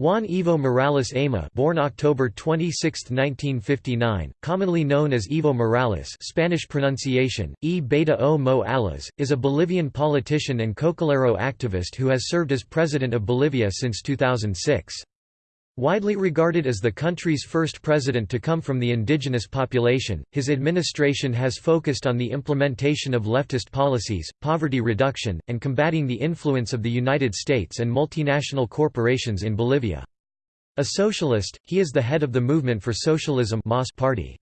Juan Evo Morales Ayma born October 26, 1959, commonly known as Evo Morales Spanish pronunciation, E beta o Mo Alas, is a Bolivian politician and Cocalero activist who has served as president of Bolivia since 2006. Widely regarded as the country's first president to come from the indigenous population, his administration has focused on the implementation of leftist policies, poverty reduction, and combating the influence of the United States and multinational corporations in Bolivia. A socialist, he is the head of the Movement for Socialism party.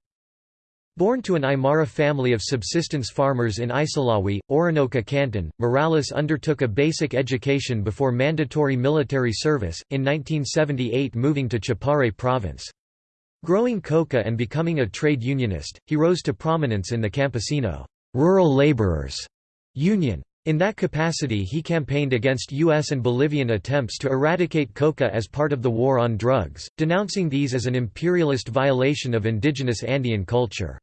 Born to an Aymara family of subsistence farmers in Isallawi, Orinoca Canton, Morales undertook a basic education before mandatory military service, in 1978 moving to Chapare province. Growing coca and becoming a trade unionist, he rose to prominence in the Campesino rural laborers union. In that capacity he campaigned against U.S. and Bolivian attempts to eradicate coca as part of the war on drugs, denouncing these as an imperialist violation of indigenous Andean culture.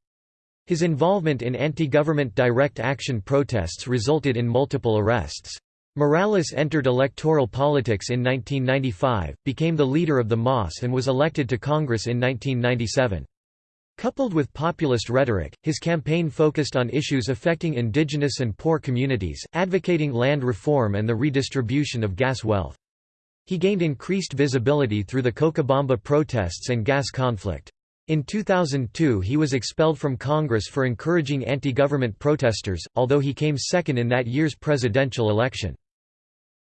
His involvement in anti-government direct action protests resulted in multiple arrests. Morales entered electoral politics in 1995, became the leader of the MAS and was elected to Congress in 1997. Coupled with populist rhetoric, his campaign focused on issues affecting indigenous and poor communities, advocating land reform and the redistribution of gas wealth. He gained increased visibility through the Cochabamba protests and gas conflict. In 2002 he was expelled from Congress for encouraging anti-government protesters, although he came second in that year's presidential election.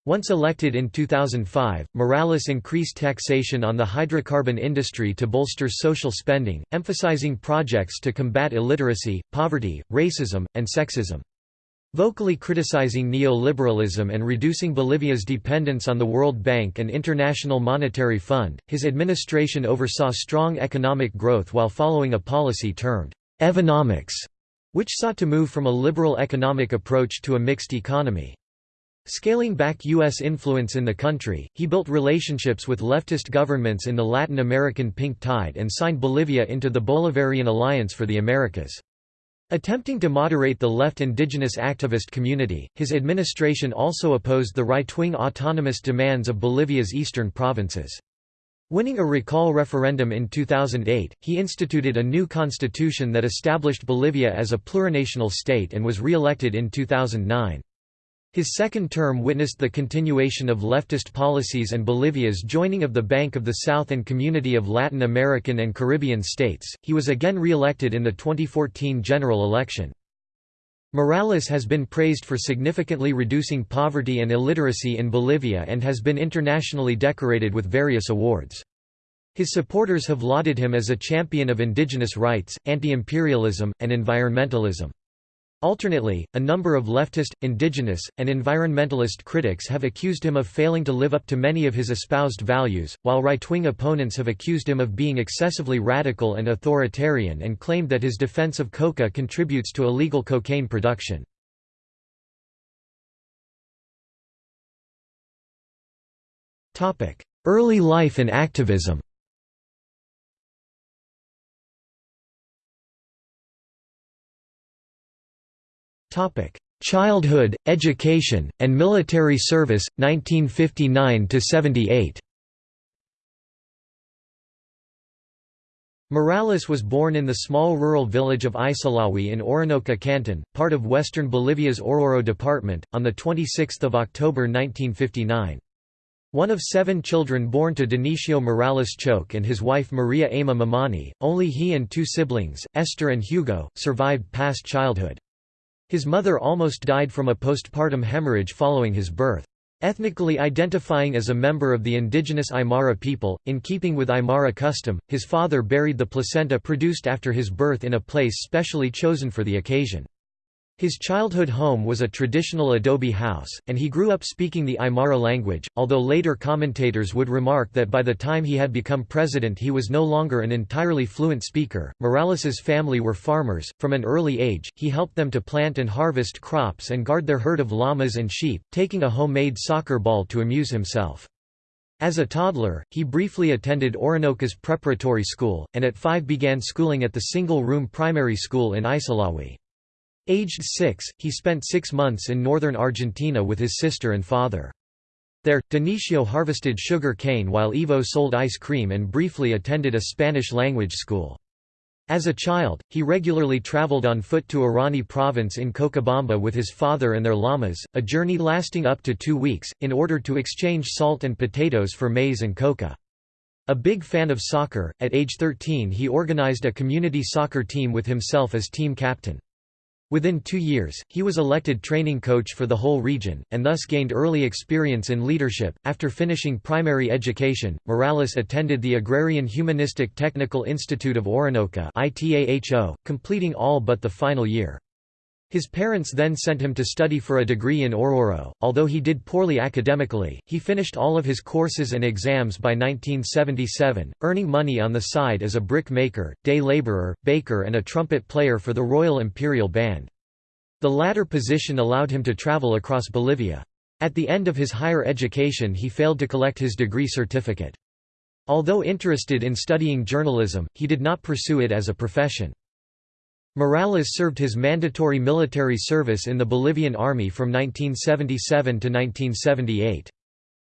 Once elected in 2005, Morales increased taxation on the hydrocarbon industry to bolster social spending, emphasizing projects to combat illiteracy, poverty, racism, and sexism. Vocally criticizing neoliberalism and reducing Bolivia's dependence on the World Bank and International Monetary Fund, his administration oversaw strong economic growth while following a policy termed «Evonomics», which sought to move from a liberal economic approach to a mixed economy. Scaling back U.S. influence in the country, he built relationships with leftist governments in the Latin American Pink Tide and signed Bolivia into the Bolivarian Alliance for the Americas. Attempting to moderate the left indigenous activist community, his administration also opposed the right-wing autonomous demands of Bolivia's eastern provinces. Winning a recall referendum in 2008, he instituted a new constitution that established Bolivia as a plurinational state and was re-elected in 2009. His second term witnessed the continuation of leftist policies and Bolivia's joining of the Bank of the South and Community of Latin American and Caribbean States. He was again re-elected in the 2014 general election. Morales has been praised for significantly reducing poverty and illiteracy in Bolivia and has been internationally decorated with various awards. His supporters have lauded him as a champion of indigenous rights, anti-imperialism, and environmentalism. Alternately, a number of leftist, indigenous, and environmentalist critics have accused him of failing to live up to many of his espoused values, while right-wing opponents have accused him of being excessively radical and authoritarian and claimed that his defense of coca contributes to illegal cocaine production. Early life and activism Childhood, education, and military service, 1959–78 Morales was born in the small rural village of Isallawi in Orinoca Canton, part of western Bolivia's Oruro department, on 26 October 1959. One of seven children born to Dionisio Morales Choque and his wife Maria Ayma Mamani, only he and two siblings, Esther and Hugo, survived past childhood. His mother almost died from a postpartum hemorrhage following his birth. Ethnically identifying as a member of the indigenous Aymara people, in keeping with Aymara custom, his father buried the placenta produced after his birth in a place specially chosen for the occasion. His childhood home was a traditional adobe house, and he grew up speaking the Aymara language, although later commentators would remark that by the time he had become president he was no longer an entirely fluent speaker. Morales's family were farmers. From an early age, he helped them to plant and harvest crops and guard their herd of llamas and sheep, taking a homemade soccer ball to amuse himself. As a toddler, he briefly attended Orinoca's preparatory school, and at five began schooling at the single-room primary school in Isallawi. Aged six, he spent six months in northern Argentina with his sister and father. There, Dionisio harvested sugar cane while Evo sold ice cream and briefly attended a Spanish-language school. As a child, he regularly traveled on foot to Arani province in Cochabamba with his father and their llamas, a journey lasting up to two weeks, in order to exchange salt and potatoes for maize and coca. A big fan of soccer, at age 13 he organized a community soccer team with himself as team captain. Within two years, he was elected training coach for the whole region, and thus gained early experience in leadership. After finishing primary education, Morales attended the Agrarian Humanistic Technical Institute of Orinoca, completing all but the final year. His parents then sent him to study for a degree in Oruro. Although he did poorly academically, he finished all of his courses and exams by 1977, earning money on the side as a brick maker, day laborer, baker, and a trumpet player for the Royal Imperial Band. The latter position allowed him to travel across Bolivia. At the end of his higher education, he failed to collect his degree certificate. Although interested in studying journalism, he did not pursue it as a profession. Morales served his mandatory military service in the Bolivian Army from 1977 to 1978.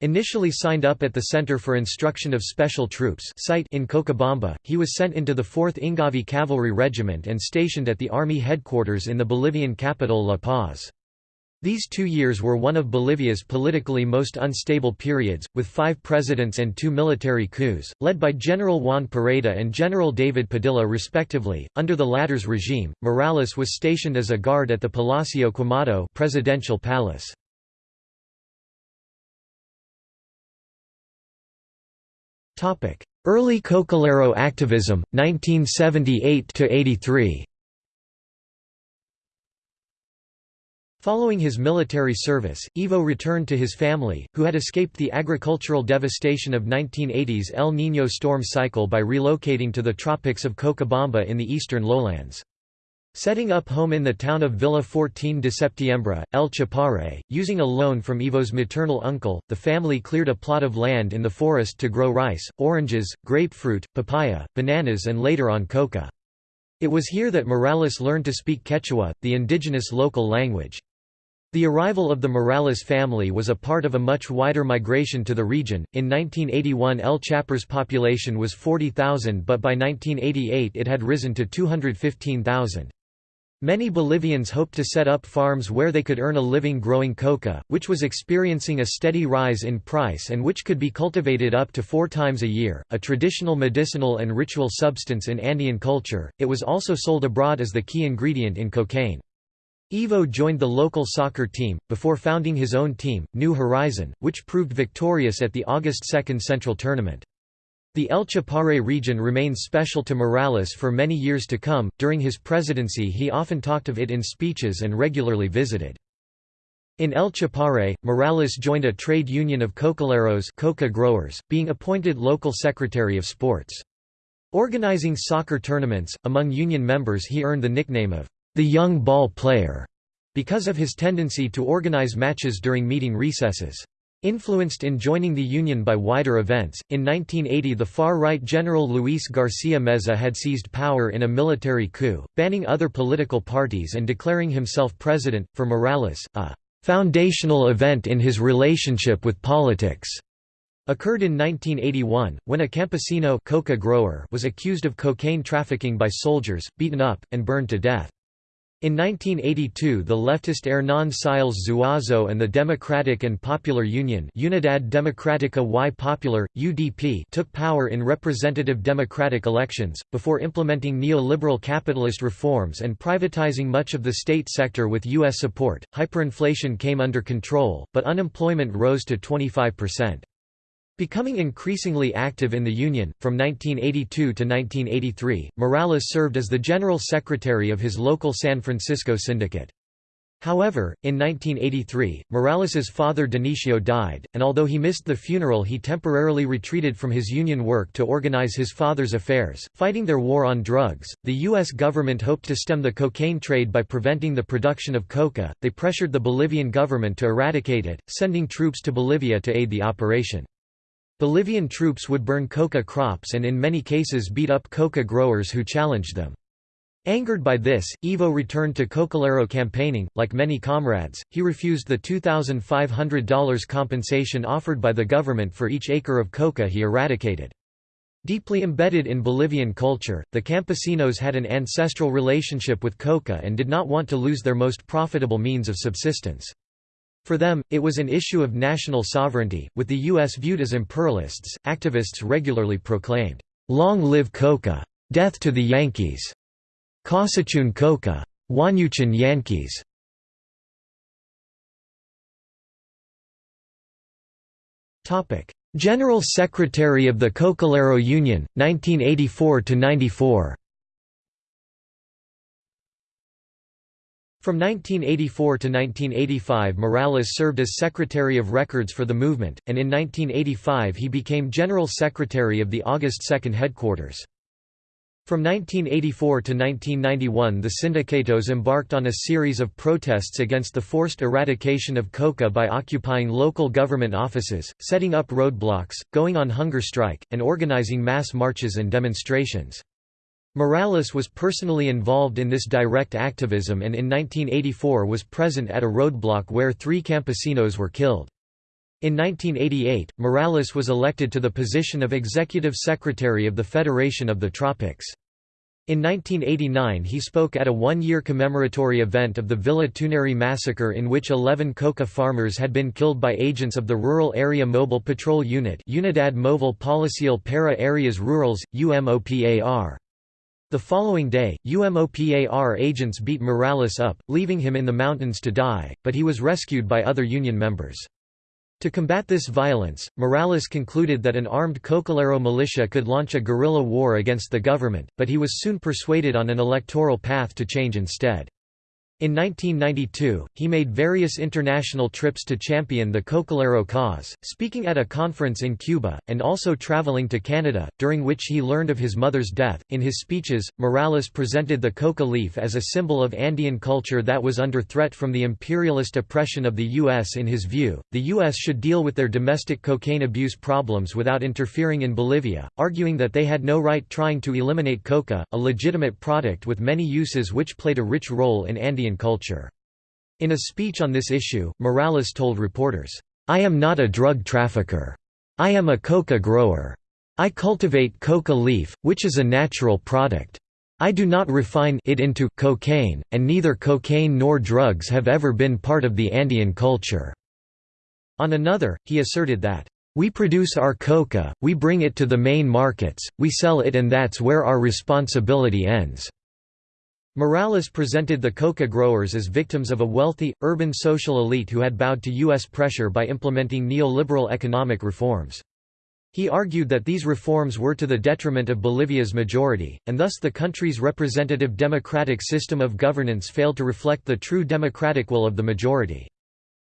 Initially signed up at the Center for Instruction of Special Troops site in Cochabamba, he was sent into the 4th Ingavi Cavalry Regiment and stationed at the Army headquarters in the Bolivian capital La Paz. These two years were one of Bolivia's politically most unstable periods, with five presidents and two military coups, led by General Juan Pereda and General David Padilla respectively. Under the latter's regime, Morales was stationed as a guard at the Palacio Quemado presidential palace. Early Cocalero activism, 1978–83 Following his military service, Evo returned to his family, who had escaped the agricultural devastation of 1980's El Niño storm cycle by relocating to the tropics of Cochabamba in the eastern lowlands. Setting up home in the town of Villa 14 de Septiembre, El Chapare, using a loan from Evo's maternal uncle, the family cleared a plot of land in the forest to grow rice, oranges, grapefruit, papaya, bananas and later on coca. It was here that Morales learned to speak Quechua, the indigenous local language. The arrival of the Morales family was a part of a much wider migration to the region. In 1981, El Chapar's population was 40,000, but by 1988 it had risen to 215,000. Many Bolivians hoped to set up farms where they could earn a living growing coca, which was experiencing a steady rise in price and which could be cultivated up to four times a year. A traditional medicinal and ritual substance in Andean culture, it was also sold abroad as the key ingredient in cocaine. Evo joined the local soccer team, before founding his own team, New Horizon, which proved victorious at the August 2 Central Tournament. The El Chapare region remained special to Morales for many years to come. During his presidency, he often talked of it in speeches and regularly visited. In El Chapare, Morales joined a trade union of cocaleros coca growers, being appointed local secretary of sports. Organizing soccer tournaments, among union members he earned the nickname of the young ball player, because of his tendency to organize matches during meeting recesses. Influenced in joining the Union by wider events, in 1980 the far-right General Luis García Meza had seized power in a military coup, banning other political parties and declaring himself president. For Morales, a foundational event in his relationship with politics occurred in 1981, when a campesino coca grower was accused of cocaine trafficking by soldiers, beaten up, and burned to death. In 1982 the leftist Hernán Siles Zuazo and the Democratic and Popular Union Unidad Democrática y Popular, UDP took power in representative democratic elections, before implementing neoliberal capitalist reforms and privatizing much of the state sector with U.S. support. Hyperinflation came under control, but unemployment rose to 25%. Becoming increasingly active in the Union, from 1982 to 1983, Morales served as the General Secretary of his local San Francisco syndicate. However, in 1983, Morales's father Dionisio died, and although he missed the funeral he temporarily retreated from his union work to organize his father's affairs, fighting their war on drugs. The U.S. government hoped to stem the cocaine trade by preventing the production of coca, they pressured the Bolivian government to eradicate it, sending troops to Bolivia to aid the operation. Bolivian troops would burn coca crops and in many cases beat up coca growers who challenged them. Angered by this, Evo returned to Cocalero campaigning. Like many comrades, he refused the $2,500 compensation offered by the government for each acre of coca he eradicated. Deeply embedded in Bolivian culture, the campesinos had an ancestral relationship with coca and did not want to lose their most profitable means of subsistence. For them, it was an issue of national sovereignty. With the U.S. viewed as imperialists, activists regularly proclaimed, Long live coca! Death to the Yankees! Kawsachun Coca. Wañuchun Yankees. General Secretary of the Cocalero Union, 1984–94 From 1984 to 1985 Morales served as Secretary of Records for the movement, and in 1985 he became General Secretary of the August 2 headquarters. From 1984 to 1991 the Sindicatos embarked on a series of protests against the forced eradication of coca by occupying local government offices, setting up roadblocks, going on hunger strike, and organizing mass marches and demonstrations. Morales was personally involved in this direct activism and in 1984 was present at a roadblock where three campesinos were killed. In 1988, Morales was elected to the position of Executive Secretary of the Federation of the Tropics. In 1989 he spoke at a one-year commemoratory event of the Villa Tunari massacre in which 11 coca farmers had been killed by agents of the Rural Area Mobile Patrol Unit Unidad Móvil Policial para Áreas Rurales, UMOPAR. The following day, UMOPAR agents beat Morales up, leaving him in the mountains to die, but he was rescued by other union members. To combat this violence, Morales concluded that an armed Cocalero militia could launch a guerrilla war against the government, but he was soon persuaded on an electoral path to change instead. In 1992, he made various international trips to champion the Cocalero cause, speaking at a conference in Cuba, and also traveling to Canada, during which he learned of his mother's death. In his speeches, Morales presented the coca leaf as a symbol of Andean culture that was under threat from the imperialist oppression of the U.S. In his view, the U.S. should deal with their domestic cocaine abuse problems without interfering in Bolivia, arguing that they had no right trying to eliminate coca, a legitimate product with many uses which played a rich role in Andean culture. In a speech on this issue, Morales told reporters, I am not a drug trafficker. I am a coca grower. I cultivate coca leaf, which is a natural product. I do not refine it into cocaine, and neither cocaine nor drugs have ever been part of the Andean culture." On another, he asserted that, "...we produce our coca, we bring it to the main markets, we sell it and that's where our responsibility ends." Morales presented the coca growers as victims of a wealthy, urban social elite who had bowed to U.S. pressure by implementing neoliberal economic reforms. He argued that these reforms were to the detriment of Bolivia's majority, and thus the country's representative democratic system of governance failed to reflect the true democratic will of the majority.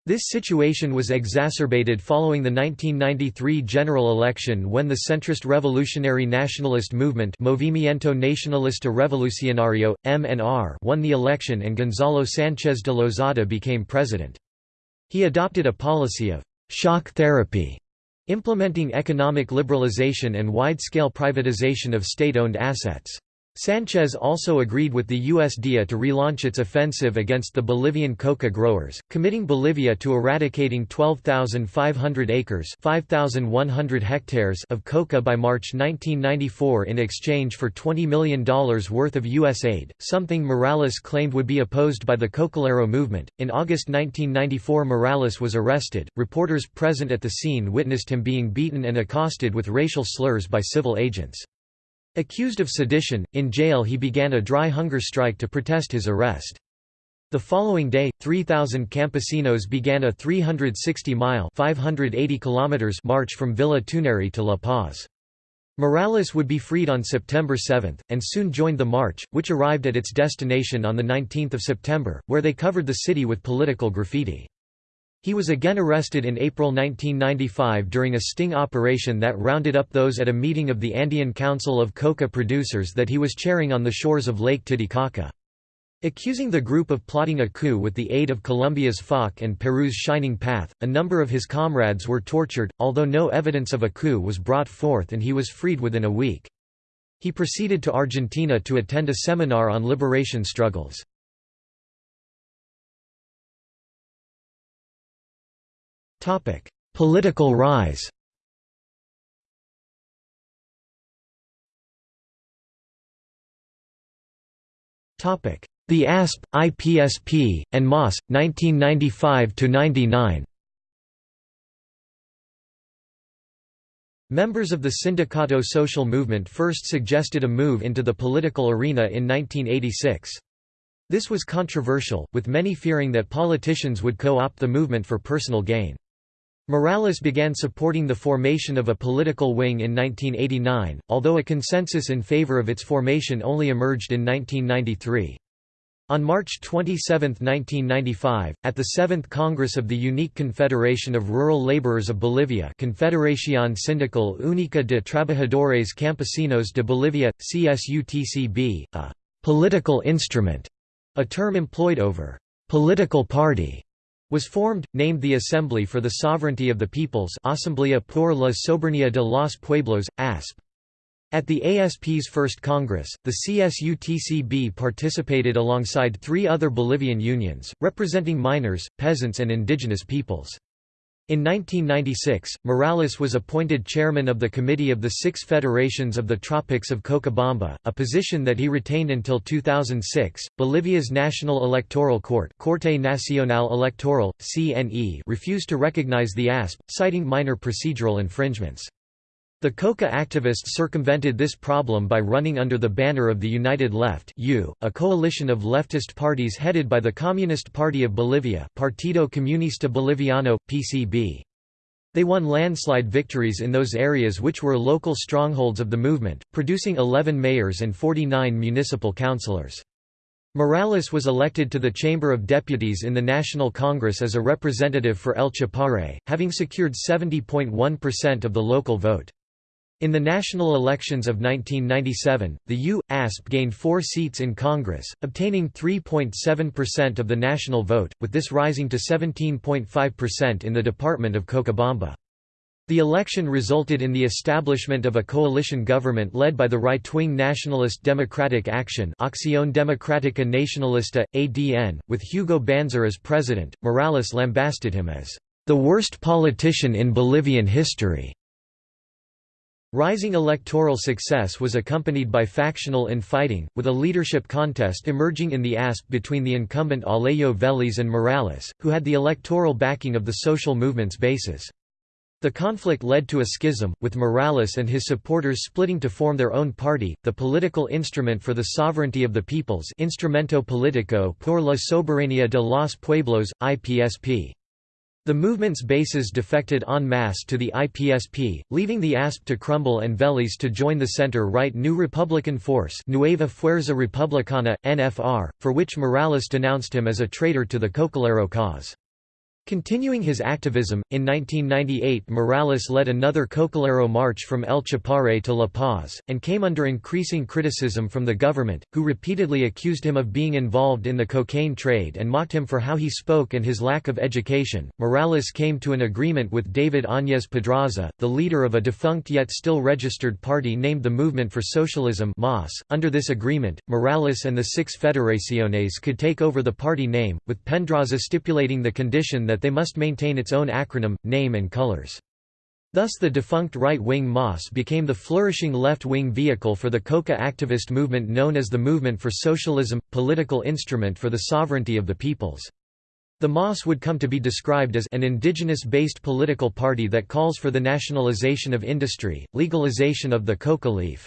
This situation was exacerbated following the 1993 general election when the centrist revolutionary nationalist movement Movimiento Nacionalista Revolucionario, MNR won the election and Gonzalo Sánchez de Lozada became president. He adopted a policy of «shock therapy», implementing economic liberalization and wide-scale privatization of state-owned assets. Sanchez also agreed with the USDA to relaunch its offensive against the Bolivian coca growers, committing Bolivia to eradicating 12,500 acres 5,100 hectares of coca by March 1994 in exchange for $20 million worth of U.S. aid, something Morales claimed would be opposed by the Cocalero movement. In August 1994 Morales was arrested. Reporters present at the scene witnessed him being beaten and accosted with racial slurs by civil agents. Accused of sedition, in jail he began a dry hunger strike to protest his arrest. The following day, 3,000 campesinos began a 360-mile march from Villa Tunari to La Paz. Morales would be freed on September 7, and soon joined the march, which arrived at its destination on 19 September, where they covered the city with political graffiti. He was again arrested in April 1995 during a sting operation that rounded up those at a meeting of the Andean Council of Coca Producers that he was chairing on the shores of Lake Titicaca. Accusing the group of plotting a coup with the aid of Colombia's FARC and Peru's Shining Path, a number of his comrades were tortured, although no evidence of a coup was brought forth and he was freed within a week. He proceeded to Argentina to attend a seminar on liberation struggles. Political rise Topic: The ASP, IPSP, and MOS, 1995 to 99. Members of the Sindicato social movement first suggested a move into the political arena in 1986. This was controversial, with many fearing that politicians would co-opt the movement for personal gain. Morales began supporting the formation of a political wing in 1989, although a consensus in favor of its formation only emerged in 1993. On March 27, 1995, at the 7th Congress of the Unique Confederation of Rural Laborers of Bolivia Confederación Sindical Única de Trabajadores Campesinos de Bolivia, CSUTCB, a «political instrument», a term employed over «political party», was formed, named the Assembly for the Sovereignty of the Peoples Asamblea por la Soberanía de los Pueblos, ASP. At the ASP's first Congress, the CSUTCB participated alongside three other Bolivian unions, representing miners, peasants and indigenous peoples. In 1996, Morales was appointed chairman of the Committee of the Six Federations of the Tropics of Cochabamba, a position that he retained until 2006. Bolivia's National Electoral Court, Corte Nacional Electoral (CNE), refused to recognize the ASP, citing minor procedural infringements. The Coca activists circumvented this problem by running under the banner of the United Left a coalition of leftist parties headed by the Communist Party of Bolivia Partido Comunista Boliviano, PCB. They won landslide victories in those areas which were local strongholds of the movement, producing 11 mayors and 49 municipal councillors. Morales was elected to the Chamber of Deputies in the National Congress as a representative for El Chapare, having secured 70.1% of the local vote. In the national elections of 1997, the U.A.S.P. gained four seats in Congress, obtaining 3.7% of the national vote, with this rising to 17.5% in the Department of Cochabamba. The election resulted in the establishment of a coalition government led by the right-wing Nationalist Democratic Action Acción Democrática Nacionalista, ADN, with Hugo Banzer as president. Morales lambasted him as the worst politician in Bolivian history. Rising electoral success was accompanied by factional infighting, with a leadership contest emerging in the ASP between the incumbent Alejo Vélez and Morales, who had the electoral backing of the social movement's bases. The conflict led to a schism, with Morales and his supporters splitting to form their own party, the Political Instrument for the Sovereignty of the Peoples Instrumento Político por la Soberanía de los Pueblos, IPSP. The movement's bases defected en masse to the IPSP, leaving the ASP to crumble and Vélez to join the center-right New Republican Force Nueva Fuerza Republicana, NFR, for which Morales denounced him as a traitor to the Cocalero cause. Continuing his activism, in 1998 Morales led another Cocalero march from El Chapare to La Paz, and came under increasing criticism from the government, who repeatedly accused him of being involved in the cocaine trade and mocked him for how he spoke and his lack of education. Morales came to an agreement with David Áñez Pedraza, the leader of a defunct yet still registered party named the Movement for Socialism. Under this agreement, Morales and the Six Federaciones could take over the party name, with Pedraza stipulating the condition that they must maintain its own acronym, name and colors. Thus the defunct right-wing MAS became the flourishing left-wing vehicle for the Coca activist movement known as the Movement for Socialism, political instrument for the sovereignty of the peoples. The MAS would come to be described as an indigenous-based political party that calls for the nationalization of industry, legalization of the coca leaf,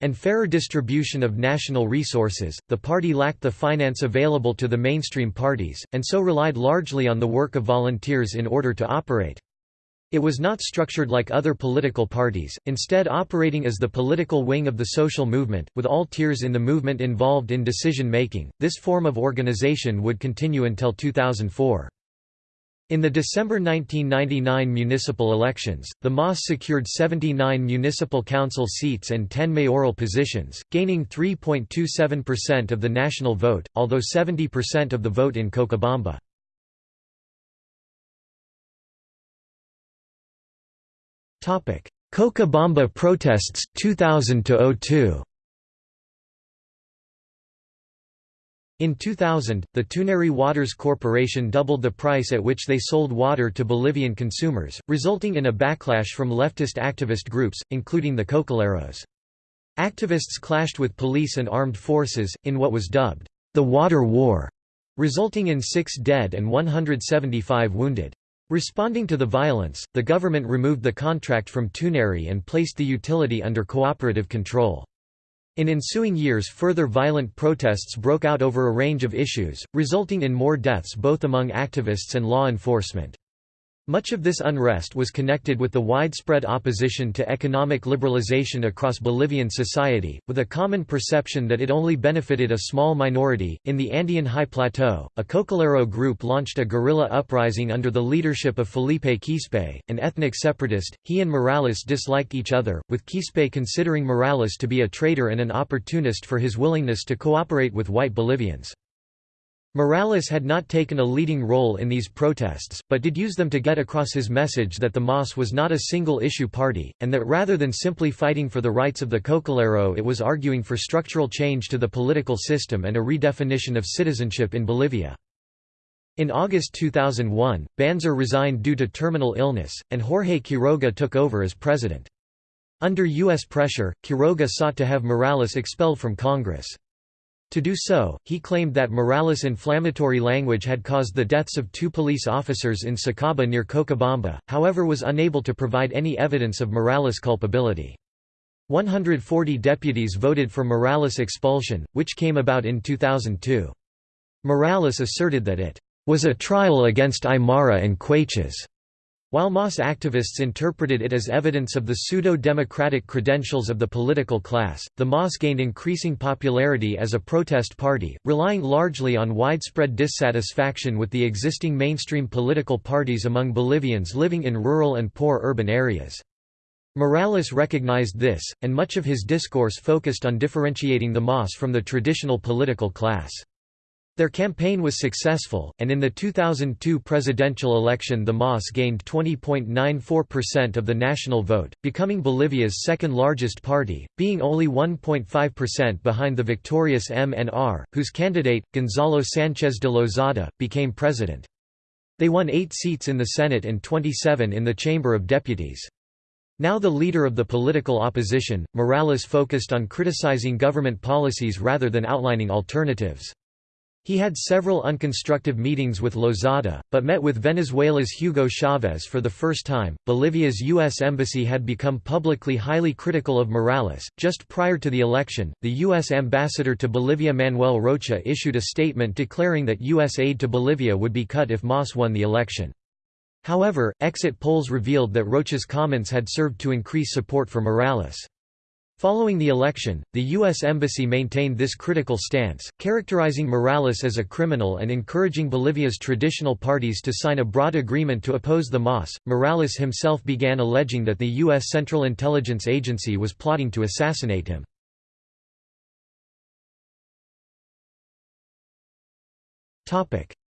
and fairer distribution of national resources, the party lacked the finance available to the mainstream parties, and so relied largely on the work of volunteers in order to operate. It was not structured like other political parties, instead operating as the political wing of the social movement, with all tiers in the movement involved in decision-making. This form of organization would continue until 2004. In the December 1999 municipal elections, the MAS secured 79 municipal council seats and 10 mayoral positions, gaining 3.27% of the national vote, although 70% of the vote in Cochabamba. Cochabamba protests 2000 02 In 2000, the Tunari Waters Corporation doubled the price at which they sold water to Bolivian consumers, resulting in a backlash from leftist activist groups, including the Cocaleros. Activists clashed with police and armed forces, in what was dubbed, the Water War, resulting in six dead and 175 wounded. Responding to the violence, the government removed the contract from Tunari and placed the utility under cooperative control. In ensuing years further violent protests broke out over a range of issues, resulting in more deaths both among activists and law enforcement. Much of this unrest was connected with the widespread opposition to economic liberalization across Bolivian society, with a common perception that it only benefited a small minority. In the Andean High Plateau, a Cocalero group launched a guerrilla uprising under the leadership of Felipe Quispe, an ethnic separatist. He and Morales disliked each other, with Quispe considering Morales to be a traitor and an opportunist for his willingness to cooperate with white Bolivians. Morales had not taken a leading role in these protests, but did use them to get across his message that the MAS was not a single-issue party, and that rather than simply fighting for the rights of the Cocalero it was arguing for structural change to the political system and a redefinition of citizenship in Bolivia. In August 2001, Banzer resigned due to terminal illness, and Jorge Quiroga took over as president. Under U.S. pressure, Quiroga sought to have Morales expelled from Congress. To do so, he claimed that Morales' inflammatory language had caused the deaths of two police officers in Sacaba near Cochabamba, however was unable to provide any evidence of Morales' culpability. 140 deputies voted for Morales' expulsion, which came about in 2002. Morales asserted that it was a trial against Aymara and Quechuas, while MAS activists interpreted it as evidence of the pseudo-democratic credentials of the political class, the MAS gained increasing popularity as a protest party, relying largely on widespread dissatisfaction with the existing mainstream political parties among Bolivians living in rural and poor urban areas. Morales recognized this, and much of his discourse focused on differentiating the MAS from the traditional political class. Their campaign was successful, and in the 2002 presidential election the MAS gained 20.94% of the national vote, becoming Bolivia's second largest party, being only 1.5% behind the victorious MNR, whose candidate, Gonzalo Sanchez de Lozada, became president. They won eight seats in the Senate and 27 in the Chamber of Deputies. Now the leader of the political opposition, Morales focused on criticizing government policies rather than outlining alternatives. He had several unconstructive meetings with Lozada, but met with Venezuela's Hugo Chavez for the first time. Bolivia's U.S. Embassy had become publicly highly critical of Morales. Just prior to the election, the U.S. ambassador to Bolivia Manuel Rocha issued a statement declaring that U.S. aid to Bolivia would be cut if MAS won the election. However, exit polls revealed that Rocha's comments had served to increase support for Morales. Following the election, the U.S. Embassy maintained this critical stance, characterizing Morales as a criminal and encouraging Bolivia's traditional parties to sign a broad agreement to oppose the MAS. Morales himself began alleging that the U.S. Central Intelligence Agency was plotting to assassinate him.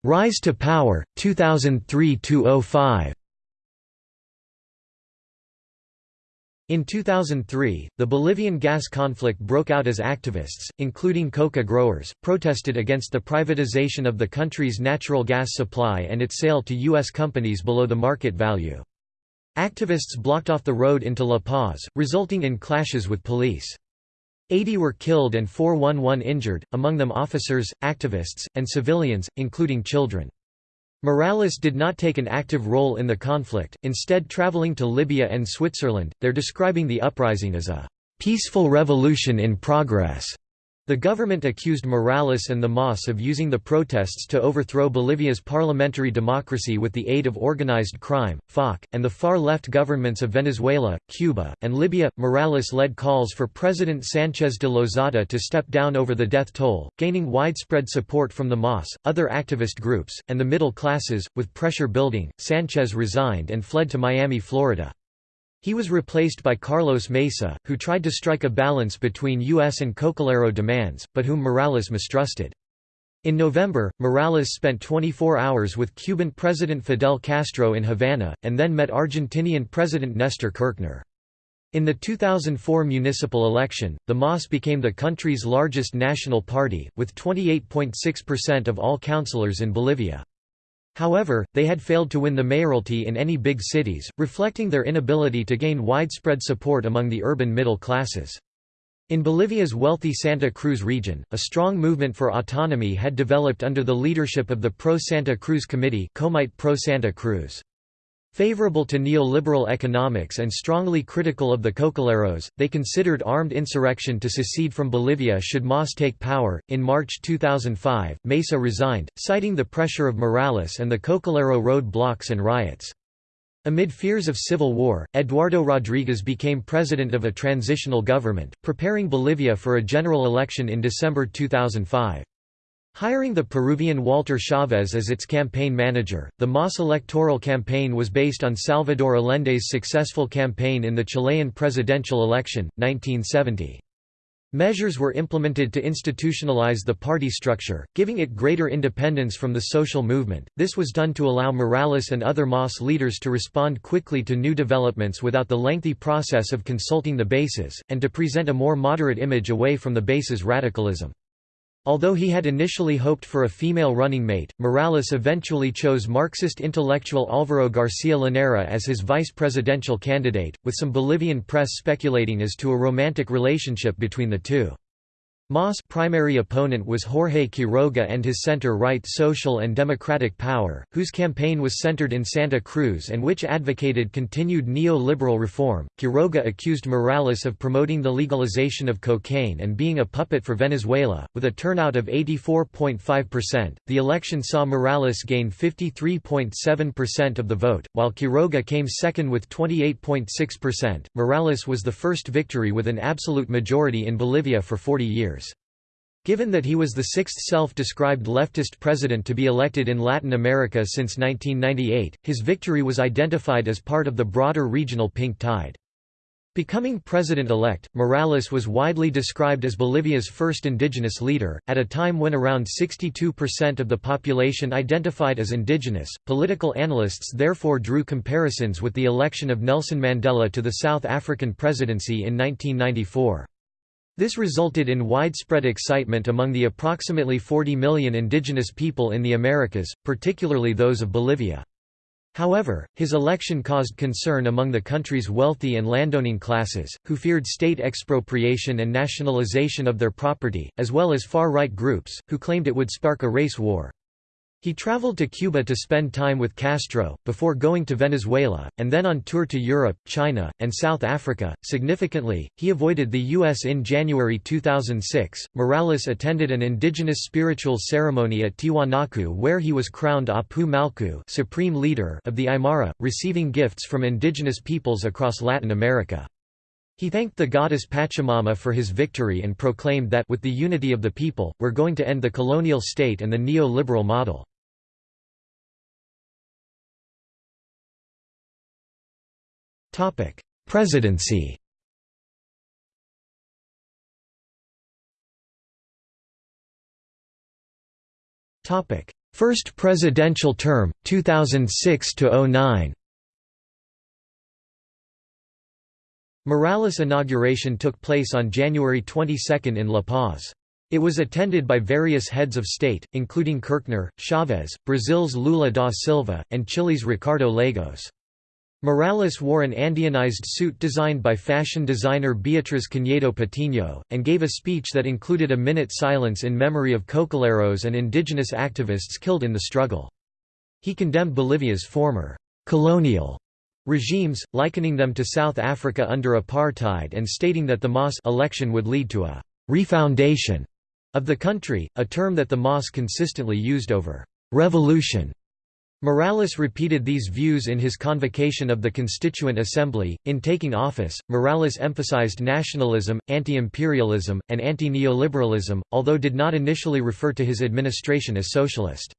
Rise to power, 2003–05 In 2003, the Bolivian gas conflict broke out as activists, including coca growers, protested against the privatization of the country's natural gas supply and its sale to U.S. companies below the market value. Activists blocked off the road into La Paz, resulting in clashes with police. 80 were killed and 411 injured, among them officers, activists, and civilians, including children. Morales did not take an active role in the conflict, instead traveling to Libya and Switzerland, there describing the uprising as a "...peaceful revolution in progress." The government accused Morales and the MAS of using the protests to overthrow Bolivia's parliamentary democracy with the aid of organized crime, FARC, and the far-left governments of Venezuela, Cuba, and Libya. Morales led calls for President Sanchez de Lozada to step down over the death toll, gaining widespread support from the MAS, other activist groups, and the middle classes. With pressure building, Sanchez resigned and fled to Miami, Florida. He was replaced by Carlos Mesa, who tried to strike a balance between U.S. and Cocalero demands, but whom Morales mistrusted. In November, Morales spent 24 hours with Cuban President Fidel Castro in Havana, and then met Argentinian President Néstor Kirchner. In the 2004 municipal election, the MAS became the country's largest national party, with 28.6% of all councillors in Bolivia. However, they had failed to win the mayoralty in any big cities, reflecting their inability to gain widespread support among the urban middle classes. In Bolivia's wealthy Santa Cruz region, a strong movement for autonomy had developed under the leadership of the Pro-Santa Cruz Committee Comite Pro Santa Cruz. Favorable to neoliberal economics and strongly critical of the Cocaleros, they considered armed insurrection to secede from Bolivia should MAS take power. In March 2005, Mesa resigned, citing the pressure of Morales and the Cocalero road blocks and riots. Amid fears of civil war, Eduardo Rodriguez became president of a transitional government, preparing Bolivia for a general election in December 2005. Hiring the Peruvian Walter Chavez as its campaign manager, the MAS electoral campaign was based on Salvador Allende's successful campaign in the Chilean presidential election, 1970. Measures were implemented to institutionalize the party structure, giving it greater independence from the social movement. This was done to allow Morales and other MAS leaders to respond quickly to new developments without the lengthy process of consulting the bases, and to present a more moderate image away from the base's radicalism. Although he had initially hoped for a female running mate, Morales eventually chose Marxist intellectual Álvaro García Linera as his vice presidential candidate, with some Bolivian press speculating as to a romantic relationship between the two. MAS' primary opponent was Jorge Quiroga and his center-right Social and Democratic Power, whose campaign was centered in Santa Cruz and which advocated continued neo-liberal reform. Quiroga accused Morales of promoting the legalization of cocaine and being a puppet for Venezuela, with a turnout of 84.5%. The election saw Morales gain 53.7% of the vote, while Quiroga came second with 28.6%. Morales was the first victory with an absolute majority in Bolivia for 40 years. Given that he was the sixth self-described leftist president to be elected in Latin America since 1998, his victory was identified as part of the broader regional pink tide. Becoming president-elect, Morales was widely described as Bolivia's first indigenous leader, at a time when around 62% of the population identified as indigenous. Political analysts therefore drew comparisons with the election of Nelson Mandela to the South African presidency in 1994. This resulted in widespread excitement among the approximately 40 million indigenous people in the Americas, particularly those of Bolivia. However, his election caused concern among the country's wealthy and landowning classes, who feared state expropriation and nationalization of their property, as well as far-right groups, who claimed it would spark a race war. He traveled to Cuba to spend time with Castro, before going to Venezuela, and then on tour to Europe, China, and South Africa. Significantly, he avoided the U.S. in January 2006. Morales attended an indigenous spiritual ceremony at Tiwanaku where he was crowned Apu Mallku supreme leader of the Aymara, receiving gifts from indigenous peoples across Latin America. He thanked the goddess Pachamama for his victory and proclaimed that with the unity of the people, we're going to end the colonial state and the neo-liberal model. Presidency Topic: First presidential term 2006 to 09 Morales' inauguration took place on January 22 in La Paz. It was attended by various heads of state, including Kirchner, Chavez, Brazil's Lula da Silva, and Chile's Ricardo Lagos. Morales wore an Andeanized suit designed by fashion designer Beatriz Cañedo Patiño, and gave a speech that included a minute silence in memory of cocaleros and indigenous activists killed in the struggle. He condemned Bolivia's former «colonial» regimes, likening them to South Africa under apartheid and stating that the MAS election would lead to a «refoundation» of the country, a term that the MAS consistently used over «revolution» Morales repeated these views in his convocation of the Constituent Assembly. In taking office, Morales emphasized nationalism, anti imperialism, and anti neoliberalism, although did not initially refer to his administration as socialist.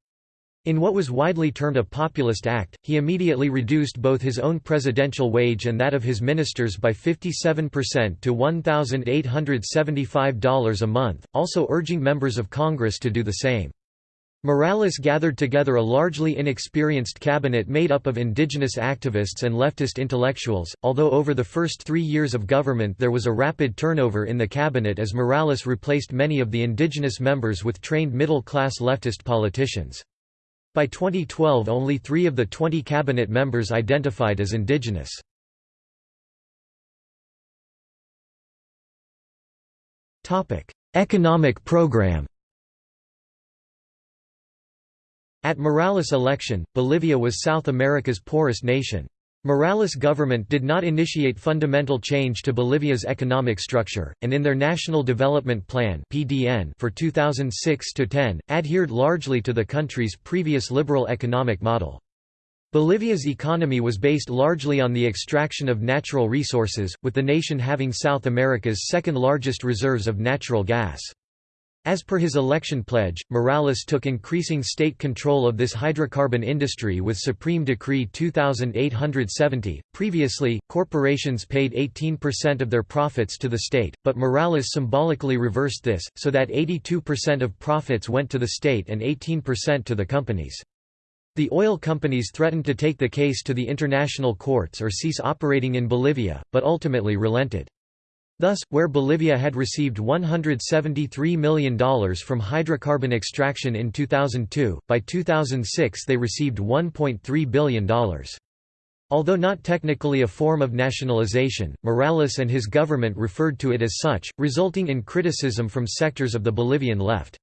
In what was widely termed a populist act, he immediately reduced both his own presidential wage and that of his ministers by 57% to $1,875 a month, also urging members of Congress to do the same. Morales gathered together a largely inexperienced cabinet made up of indigenous activists and leftist intellectuals, although over the first three years of government there was a rapid turnover in the cabinet as Morales replaced many of the indigenous members with trained middle-class leftist politicians. By 2012 only three of the 20 cabinet members identified as indigenous. Economic program At Morales' election, Bolivia was South America's poorest nation. Morales' government did not initiate fundamental change to Bolivia's economic structure, and in their National Development Plan for 2006 to 10, adhered largely to the country's previous liberal economic model. Bolivia's economy was based largely on the extraction of natural resources, with the nation having South America's second largest reserves of natural gas. As per his election pledge, Morales took increasing state control of this hydrocarbon industry with Supreme Decree 2870. Previously, corporations paid 18% of their profits to the state, but Morales symbolically reversed this, so that 82% of profits went to the state and 18% to the companies. The oil companies threatened to take the case to the international courts or cease operating in Bolivia, but ultimately relented. Thus, where Bolivia had received $173 million from hydrocarbon extraction in 2002, by 2006 they received $1.3 billion. Although not technically a form of nationalization, Morales and his government referred to it as such, resulting in criticism from sectors of the Bolivian left.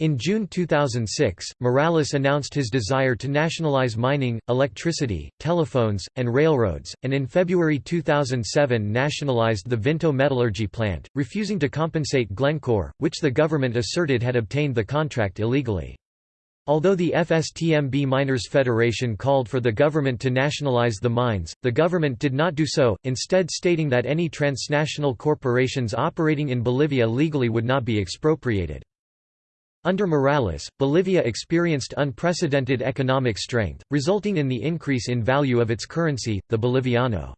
In June 2006, Morales announced his desire to nationalize mining, electricity, telephones, and railroads, and in February 2007 nationalized the Vinto metallurgy plant, refusing to compensate Glencore, which the government asserted had obtained the contract illegally. Although the FSTMB Miners Federation called for the government to nationalize the mines, the government did not do so, instead stating that any transnational corporations operating in Bolivia legally would not be expropriated. Under Morales, Bolivia experienced unprecedented economic strength, resulting in the increase in value of its currency, the boliviano.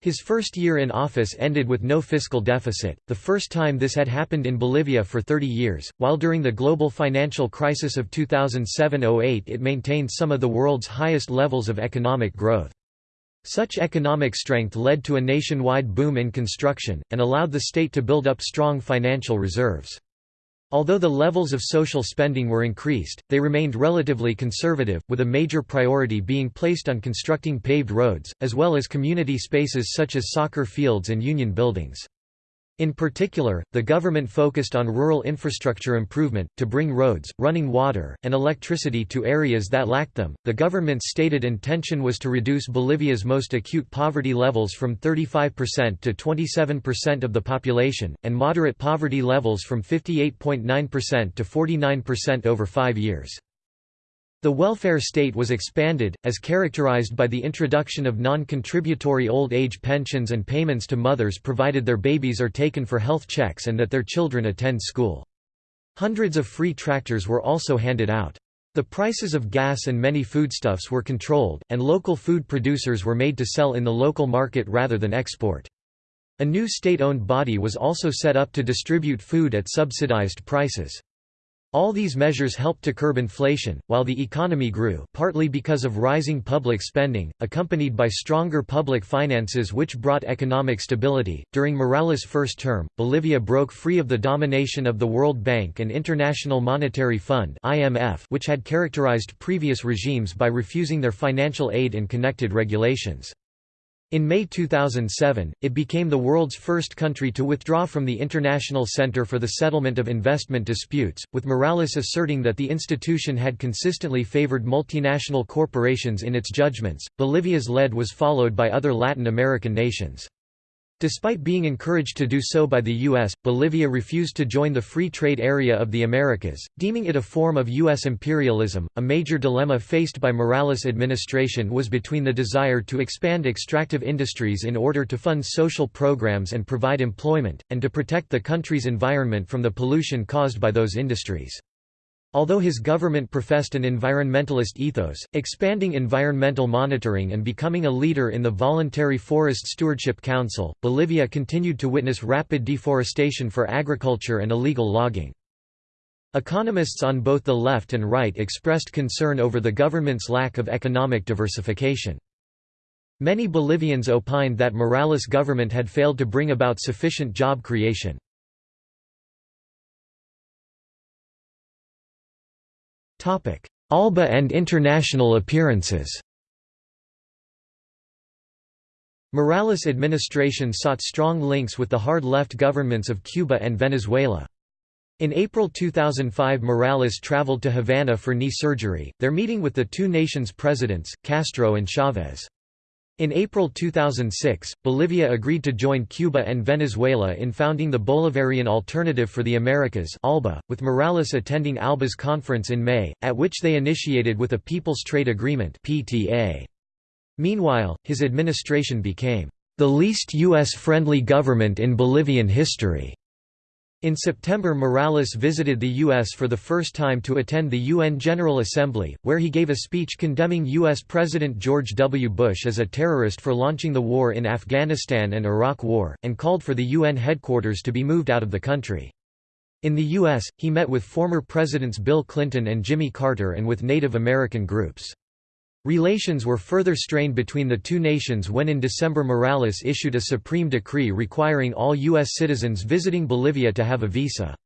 His first year in office ended with no fiscal deficit, the first time this had happened in Bolivia for 30 years, while during the global financial crisis of 2007–08 it maintained some of the world's highest levels of economic growth. Such economic strength led to a nationwide boom in construction, and allowed the state to build up strong financial reserves. Although the levels of social spending were increased, they remained relatively conservative, with a major priority being placed on constructing paved roads, as well as community spaces such as soccer fields and union buildings. In particular, the government focused on rural infrastructure improvement, to bring roads, running water, and electricity to areas that lacked them. The government's stated intention was to reduce Bolivia's most acute poverty levels from 35% to 27% of the population, and moderate poverty levels from 58.9% to 49% over five years. The welfare state was expanded, as characterized by the introduction of non-contributory old age pensions and payments to mothers provided their babies are taken for health checks and that their children attend school. Hundreds of free tractors were also handed out. The prices of gas and many foodstuffs were controlled, and local food producers were made to sell in the local market rather than export. A new state-owned body was also set up to distribute food at subsidized prices. All these measures helped to curb inflation, while the economy grew partly because of rising public spending, accompanied by stronger public finances which brought economic stability. During Morales' first term, Bolivia broke free of the domination of the World Bank and International Monetary Fund (IMF), which had characterized previous regimes by refusing their financial aid and connected regulations. In May 2007, it became the world's first country to withdraw from the International Center for the Settlement of Investment Disputes, with Morales asserting that the institution had consistently favored multinational corporations in its judgments. Bolivia's lead was followed by other Latin American nations. Despite being encouraged to do so by the U.S., Bolivia refused to join the Free Trade Area of the Americas, deeming it a form of U.S. imperialism. A major dilemma faced by Morales' administration was between the desire to expand extractive industries in order to fund social programs and provide employment, and to protect the country's environment from the pollution caused by those industries. Although his government professed an environmentalist ethos, expanding environmental monitoring and becoming a leader in the Voluntary Forest Stewardship Council, Bolivia continued to witness rapid deforestation for agriculture and illegal logging. Economists on both the left and right expressed concern over the government's lack of economic diversification. Many Bolivians opined that Morales' government had failed to bring about sufficient job creation. Alba and international appearances Morales' administration sought strong links with the hard-left governments of Cuba and Venezuela. In April 2005 Morales traveled to Havana for knee surgery, their meeting with the two nations' presidents, Castro and Chavez. In April 2006, Bolivia agreed to join Cuba and Venezuela in founding the Bolivarian Alternative for the Americas ALBA, with Morales attending ALBA's conference in May, at which they initiated with a People's Trade Agreement PTA. Meanwhile, his administration became the least U.S.-friendly government in Bolivian history. In September Morales visited the U.S. for the first time to attend the UN General Assembly, where he gave a speech condemning U.S. President George W. Bush as a terrorist for launching the war in Afghanistan and Iraq War, and called for the UN headquarters to be moved out of the country. In the U.S., he met with former Presidents Bill Clinton and Jimmy Carter and with Native American groups. Relations were further strained between the two nations when in December Morales issued a supreme decree requiring all U.S. citizens visiting Bolivia to have a visa.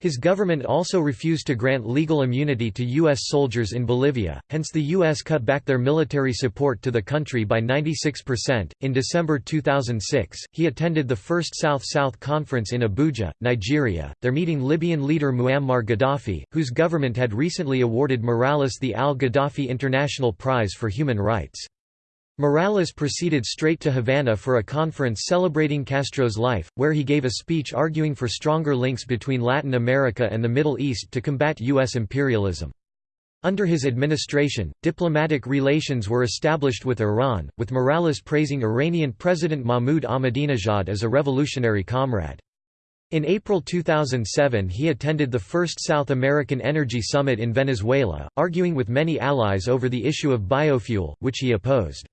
His government also refused to grant legal immunity to U.S. soldiers in Bolivia, hence the U.S. cut back their military support to the country by 96%. In December 2006, he attended the first South South Conference in Abuja, Nigeria, there meeting Libyan leader Muammar Gaddafi, whose government had recently awarded Morales the Al Gaddafi International Prize for Human Rights. Morales proceeded straight to Havana for a conference celebrating Castro's life, where he gave a speech arguing for stronger links between Latin America and the Middle East to combat U.S. imperialism. Under his administration, diplomatic relations were established with Iran, with Morales praising Iranian President Mahmoud Ahmadinejad as a revolutionary comrade. In April 2007 he attended the first South American Energy Summit in Venezuela, arguing with many allies over the issue of biofuel, which he opposed.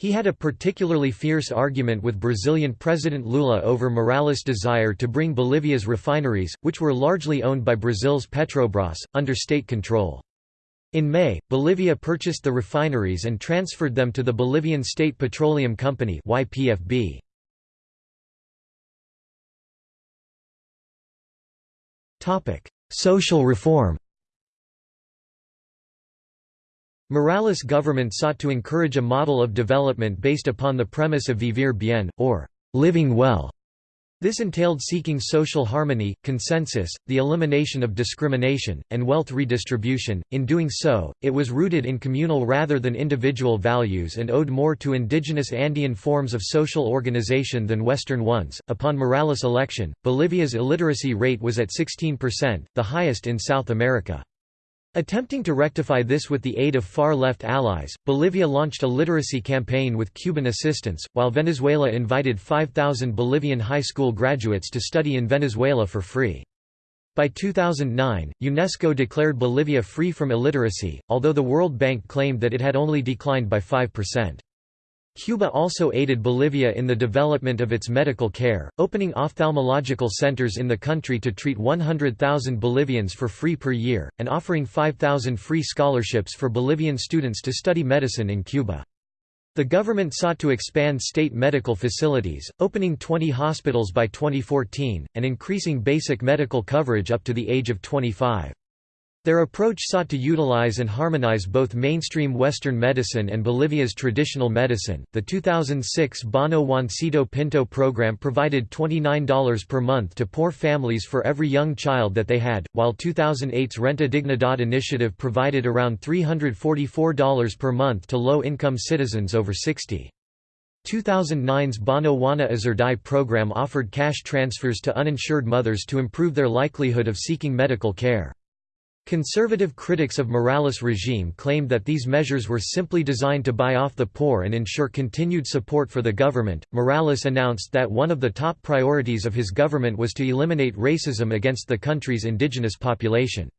He had a particularly fierce argument with Brazilian President Lula over Morales' desire to bring Bolivia's refineries, which were largely owned by Brazil's Petrobras, under state control. In May, Bolivia purchased the refineries and transferred them to the Bolivian State Petroleum Company YPFB. Social reform Morales' government sought to encourage a model of development based upon the premise of vivir bien, or living well. This entailed seeking social harmony, consensus, the elimination of discrimination, and wealth redistribution. In doing so, it was rooted in communal rather than individual values and owed more to indigenous Andean forms of social organization than Western ones. Upon Morales' election, Bolivia's illiteracy rate was at 16%, the highest in South America. Attempting to rectify this with the aid of far-left allies, Bolivia launched a literacy campaign with Cuban assistance, while Venezuela invited 5,000 Bolivian high school graduates to study in Venezuela for free. By 2009, UNESCO declared Bolivia free from illiteracy, although the World Bank claimed that it had only declined by 5%. Cuba also aided Bolivia in the development of its medical care, opening ophthalmological centers in the country to treat 100,000 Bolivians for free per year, and offering 5,000 free scholarships for Bolivian students to study medicine in Cuba. The government sought to expand state medical facilities, opening 20 hospitals by 2014, and increasing basic medical coverage up to the age of 25. Their approach sought to utilize and harmonize both mainstream Western medicine and Bolivia's traditional medicine. The 2006 Bono Juancito Pinto program provided $29 per month to poor families for every young child that they had, while 2008's Renta Dignidad initiative provided around $344 per month to low income citizens over 60. 2009's Bono Juana Azurduy program offered cash transfers to uninsured mothers to improve their likelihood of seeking medical care. Conservative critics of Morales' regime claimed that these measures were simply designed to buy off the poor and ensure continued support for the government. Morales announced that one of the top priorities of his government was to eliminate racism against the country's indigenous population.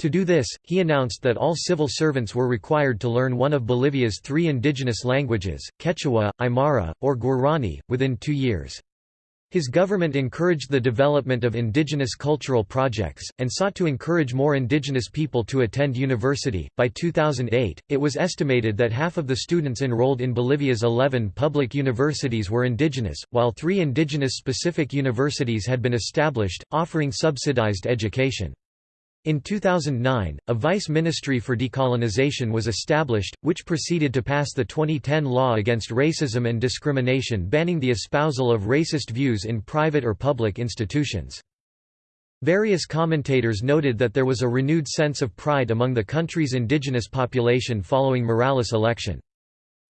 To do this, he announced that all civil servants were required to learn one of Bolivia's three indigenous languages, Quechua, Aymara, or Guarani, within two years. His government encouraged the development of indigenous cultural projects, and sought to encourage more indigenous people to attend university. By 2008, it was estimated that half of the students enrolled in Bolivia's 11 public universities were indigenous, while three indigenous specific universities had been established, offering subsidized education. In 2009, a vice ministry for decolonization was established, which proceeded to pass the 2010 law against racism and discrimination banning the espousal of racist views in private or public institutions. Various commentators noted that there was a renewed sense of pride among the country's indigenous population following Morales' election.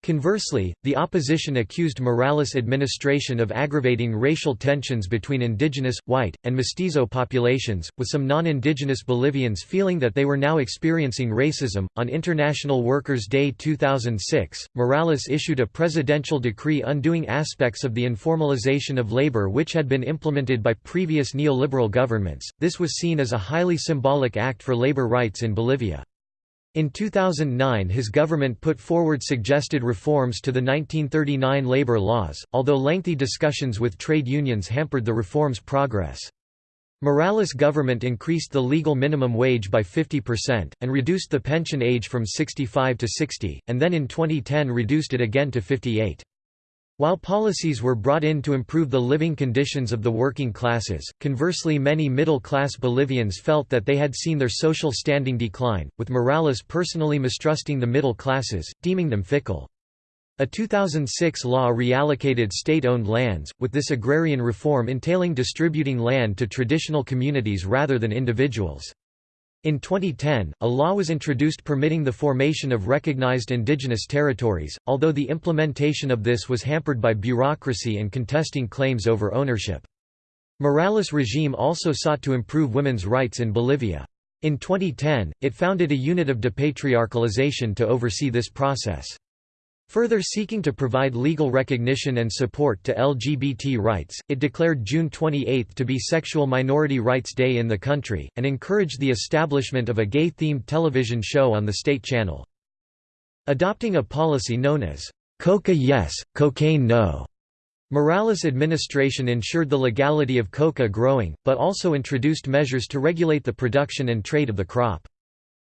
Conversely, the opposition accused Morales' administration of aggravating racial tensions between indigenous, white, and mestizo populations, with some non indigenous Bolivians feeling that they were now experiencing racism. On International Workers' Day 2006, Morales issued a presidential decree undoing aspects of the informalization of labor which had been implemented by previous neoliberal governments. This was seen as a highly symbolic act for labor rights in Bolivia. In 2009 his government put forward suggested reforms to the 1939 labor laws, although lengthy discussions with trade unions hampered the reform's progress. Morales' government increased the legal minimum wage by 50%, and reduced the pension age from 65 to 60, and then in 2010 reduced it again to 58. While policies were brought in to improve the living conditions of the working classes, conversely many middle-class Bolivians felt that they had seen their social standing decline, with Morales personally mistrusting the middle classes, deeming them fickle. A 2006 law reallocated state-owned lands, with this agrarian reform entailing distributing land to traditional communities rather than individuals. In 2010, a law was introduced permitting the formation of recognized indigenous territories, although the implementation of this was hampered by bureaucracy and contesting claims over ownership. Morales' regime also sought to improve women's rights in Bolivia. In 2010, it founded a unit of depatriarchalization to oversee this process. Further seeking to provide legal recognition and support to LGBT rights, it declared June 28 to be Sexual Minority Rights Day in the country, and encouraged the establishment of a gay-themed television show on the state channel. Adopting a policy known as, "'Coca yes, cocaine no' Morales' administration ensured the legality of coca growing, but also introduced measures to regulate the production and trade of the crop.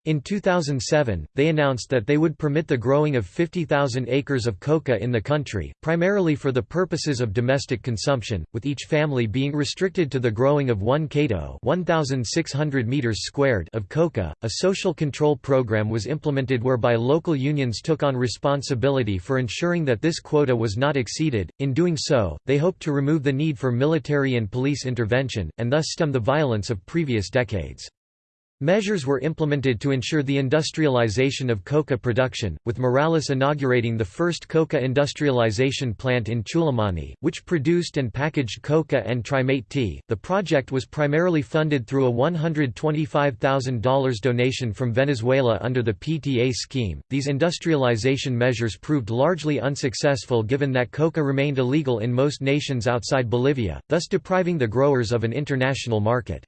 In 2007, they announced that they would permit the growing of 50,000 acres of coca in the country, primarily for the purposes of domestic consumption, with each family being restricted to the growing of 1 cato 1,600 meters squared of coca. A social control program was implemented whereby local unions took on responsibility for ensuring that this quota was not exceeded. In doing so, they hoped to remove the need for military and police intervention, and thus stem the violence of previous decades. Measures were implemented to ensure the industrialization of coca production, with Morales inaugurating the first coca industrialization plant in Chulumani, which produced and packaged coca and trimate tea. The project was primarily funded through a $125,000 donation from Venezuela under the PTA scheme. These industrialization measures proved largely unsuccessful given that coca remained illegal in most nations outside Bolivia, thus depriving the growers of an international market.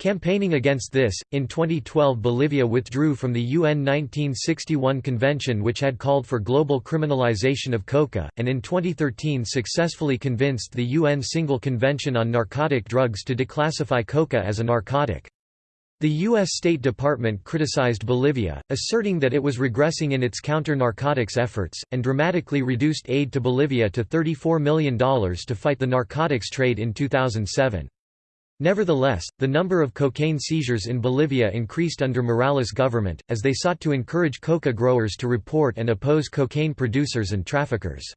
Campaigning against this, in 2012 Bolivia withdrew from the UN 1961 convention which had called for global criminalization of coca, and in 2013 successfully convinced the UN Single Convention on Narcotic Drugs to declassify coca as a narcotic. The U.S. State Department criticized Bolivia, asserting that it was regressing in its counter-narcotics efforts, and dramatically reduced aid to Bolivia to $34 million to fight the narcotics trade in 2007. Nevertheless, the number of cocaine seizures in Bolivia increased under Morales' government, as they sought to encourage coca growers to report and oppose cocaine producers and traffickers.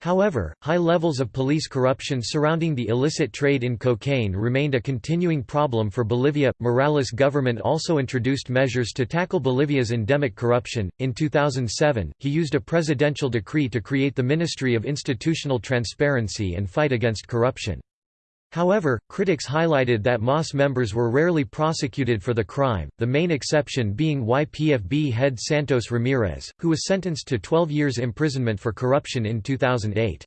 However, high levels of police corruption surrounding the illicit trade in cocaine remained a continuing problem for Bolivia. Morales' government also introduced measures to tackle Bolivia's endemic corruption. In 2007, he used a presidential decree to create the Ministry of Institutional Transparency and Fight Against Corruption. However, critics highlighted that MAS members were rarely prosecuted for the crime, the main exception being YPFB head Santos Ramirez, who was sentenced to 12 years imprisonment for corruption in 2008.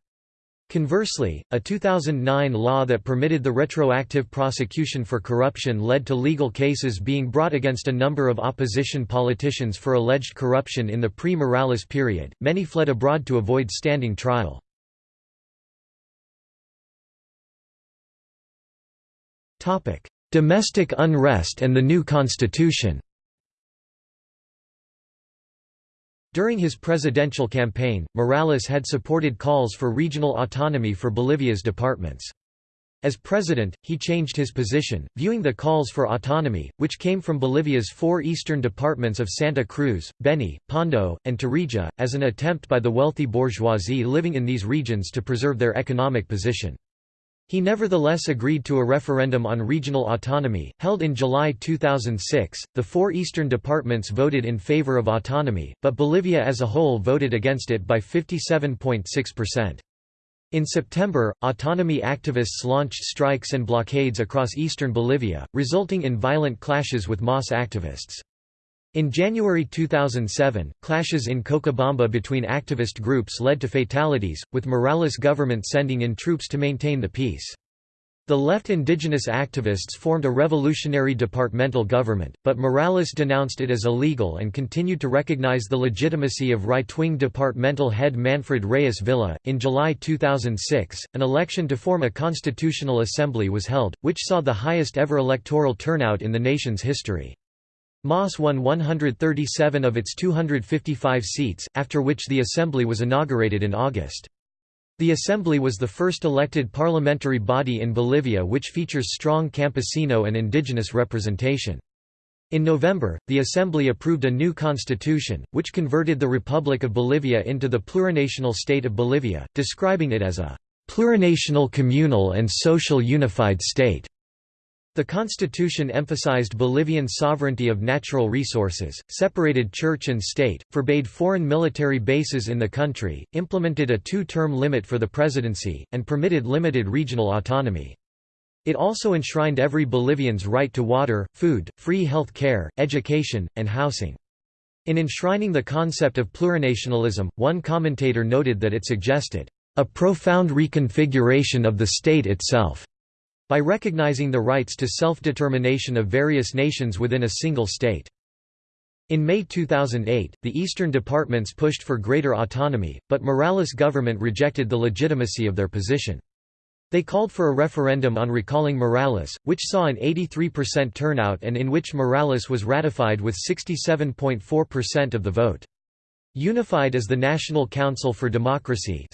Conversely, a 2009 law that permitted the retroactive prosecution for corruption led to legal cases being brought against a number of opposition politicians for alleged corruption in the pre-Morales period. Many fled abroad to avoid standing trial. Domestic unrest and the new constitution During his presidential campaign, Morales had supported calls for regional autonomy for Bolivia's departments. As president, he changed his position, viewing the calls for autonomy, which came from Bolivia's four eastern departments of Santa Cruz, Beni, Pando, and Tarija, as an attempt by the wealthy bourgeoisie living in these regions to preserve their economic position. He nevertheless agreed to a referendum on regional autonomy, held in July 2006. The four eastern departments voted in favor of autonomy, but Bolivia as a whole voted against it by 57.6%. In September, autonomy activists launched strikes and blockades across eastern Bolivia, resulting in violent clashes with MAS activists. In January 2007, clashes in Cochabamba between activist groups led to fatalities, with Morales' government sending in troops to maintain the peace. The left indigenous activists formed a revolutionary departmental government, but Morales denounced it as illegal and continued to recognize the legitimacy of right-wing departmental head Manfred Reyes Villa. In July 2006, an election to form a constitutional assembly was held, which saw the highest ever electoral turnout in the nation's history. MAS won 137 of its 255 seats, after which the assembly was inaugurated in August. The Assembly was the first elected parliamentary body in Bolivia which features strong campesino and indigenous representation. In November, the Assembly approved a new constitution, which converted the Republic of Bolivia into the plurinational state of Bolivia, describing it as a plurinational communal and social unified state. The constitution emphasized Bolivian sovereignty of natural resources, separated church and state, forbade foreign military bases in the country, implemented a two-term limit for the presidency, and permitted limited regional autonomy. It also enshrined every Bolivian's right to water, food, free health care, education, and housing. In enshrining the concept of plurinationalism, one commentator noted that it suggested, "...a profound reconfiguration of the state itself." By recognizing the rights to self-determination of various nations within a single state. In May 2008, the eastern departments pushed for greater autonomy, but Morales' government rejected the legitimacy of their position. They called for a referendum on recalling Morales, which saw an 83% turnout and in which Morales was ratified with 67.4% of the vote. Unified as the National Council for Democracy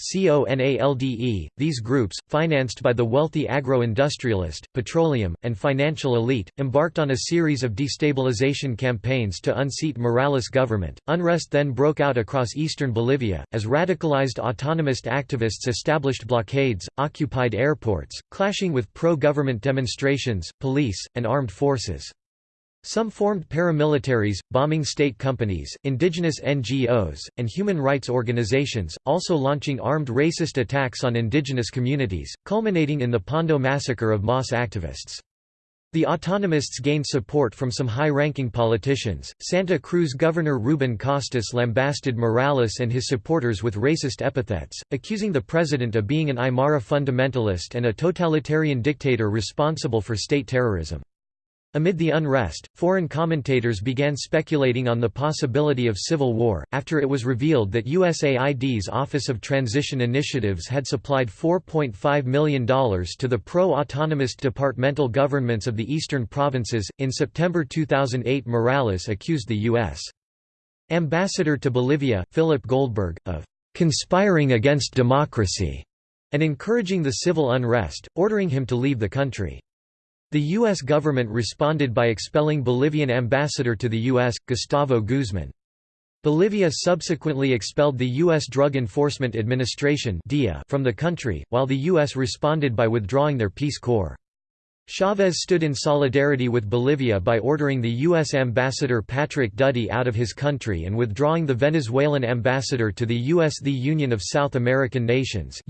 these groups, financed by the wealthy agro-industrialist, petroleum, and financial elite, embarked on a series of destabilization campaigns to unseat Morales' government. Unrest then broke out across eastern Bolivia, as radicalized autonomist activists established blockades, occupied airports, clashing with pro-government demonstrations, police, and armed forces. Some formed paramilitaries, bombing state companies, indigenous NGOs, and human rights organizations, also launching armed racist attacks on indigenous communities, culminating in the Pando massacre of MAS activists. The autonomists gained support from some high-ranking politicians. Santa Cruz Governor Ruben Costas lambasted Morales and his supporters with racist epithets, accusing the president of being an Aymara fundamentalist and a totalitarian dictator responsible for state terrorism. Amid the unrest, foreign commentators began speculating on the possibility of civil war, after it was revealed that USAID's Office of Transition Initiatives had supplied $4.5 million to the pro autonomist departmental governments of the eastern provinces. In September 2008, Morales accused the U.S. Ambassador to Bolivia, Philip Goldberg, of conspiring against democracy and encouraging the civil unrest, ordering him to leave the country. The U.S. government responded by expelling Bolivian ambassador to the U.S., Gustavo Guzman. Bolivia subsequently expelled the U.S. Drug Enforcement Administration from the country, while the U.S. responded by withdrawing their Peace Corps. Chavez stood in solidarity with Bolivia by ordering the U.S. ambassador Patrick Duddy out of his country and withdrawing the Venezuelan ambassador to the U.S. The Union of South American Nations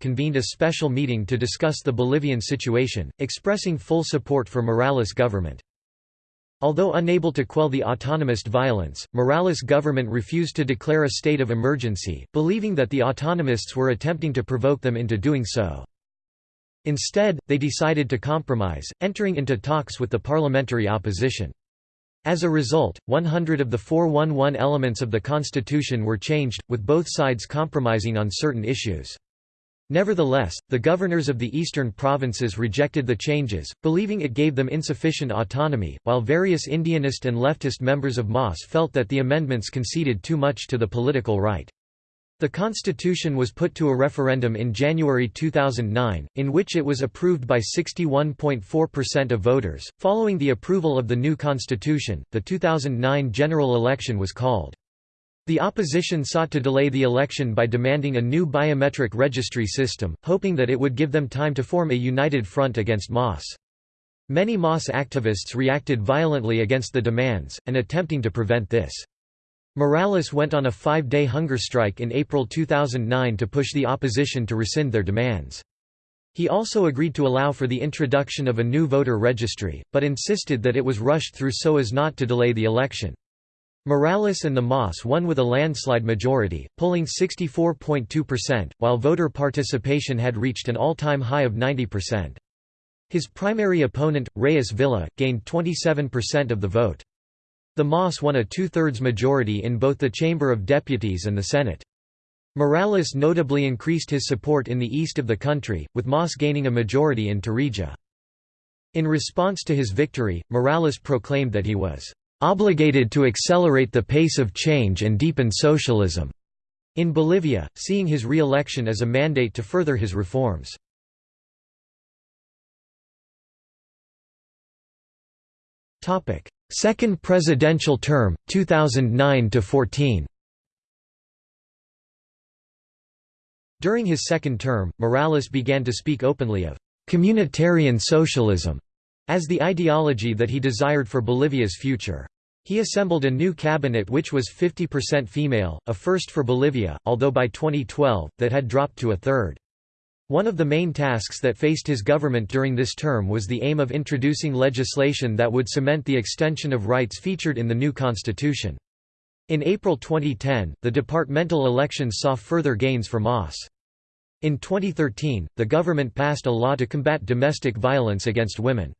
convened a special meeting to discuss the Bolivian situation, expressing full support for Morales' government. Although unable to quell the autonomist violence, Morales' government refused to declare a state of emergency, believing that the autonomists were attempting to provoke them into doing so. Instead, they decided to compromise, entering into talks with the parliamentary opposition. As a result, 100 of the 411 elements of the constitution were changed, with both sides compromising on certain issues. Nevertheless, the governors of the eastern provinces rejected the changes, believing it gave them insufficient autonomy, while various Indianist and leftist members of MAS felt that the amendments conceded too much to the political right. The constitution was put to a referendum in January 2009, in which it was approved by 61.4% of voters. Following the approval of the new constitution, the 2009 general election was called. The opposition sought to delay the election by demanding a new biometric registry system, hoping that it would give them time to form a united front against MAS. Many MAS activists reacted violently against the demands, and attempting to prevent this. Morales went on a five-day hunger strike in April 2009 to push the opposition to rescind their demands. He also agreed to allow for the introduction of a new voter registry, but insisted that it was rushed through so as not to delay the election. Morales and the MAS won with a landslide majority, polling 64.2%, while voter participation had reached an all-time high of 90%. His primary opponent, Reyes Villa, gained 27% of the vote. The MAS won a two-thirds majority in both the Chamber of Deputies and the Senate. Morales notably increased his support in the east of the country, with MAS gaining a majority in Tarija. In response to his victory, Morales proclaimed that he was obligated to accelerate the pace of change and deepen socialism in Bolivia, seeing his re-election as a mandate to further his reforms. Second presidential term, 2009–14 During his second term, Morales began to speak openly of «communitarian socialism» as the ideology that he desired for Bolivia's future. He assembled a new cabinet which was 50% female, a first for Bolivia, although by 2012, that had dropped to a third. One of the main tasks that faced his government during this term was the aim of introducing legislation that would cement the extension of rights featured in the new constitution. In April 2010, the departmental elections saw further gains for MAS. In 2013, the government passed a law to combat domestic violence against women.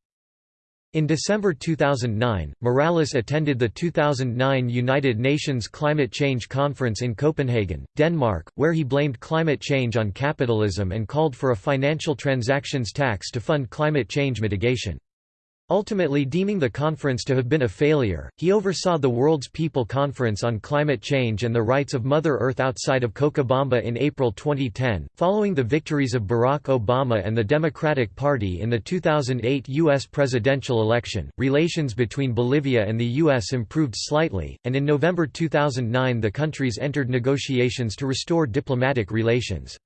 In December 2009, Morales attended the 2009 United Nations Climate Change Conference in Copenhagen, Denmark, where he blamed climate change on capitalism and called for a financial transactions tax to fund climate change mitigation. Ultimately deeming the conference to have been a failure, he oversaw the World's People Conference on Climate Change and the Rights of Mother Earth outside of Cochabamba in April 2010. Following the victories of Barack Obama and the Democratic Party in the 2008 U.S. presidential election, relations between Bolivia and the U.S. improved slightly, and in November 2009 the countries entered negotiations to restore diplomatic relations.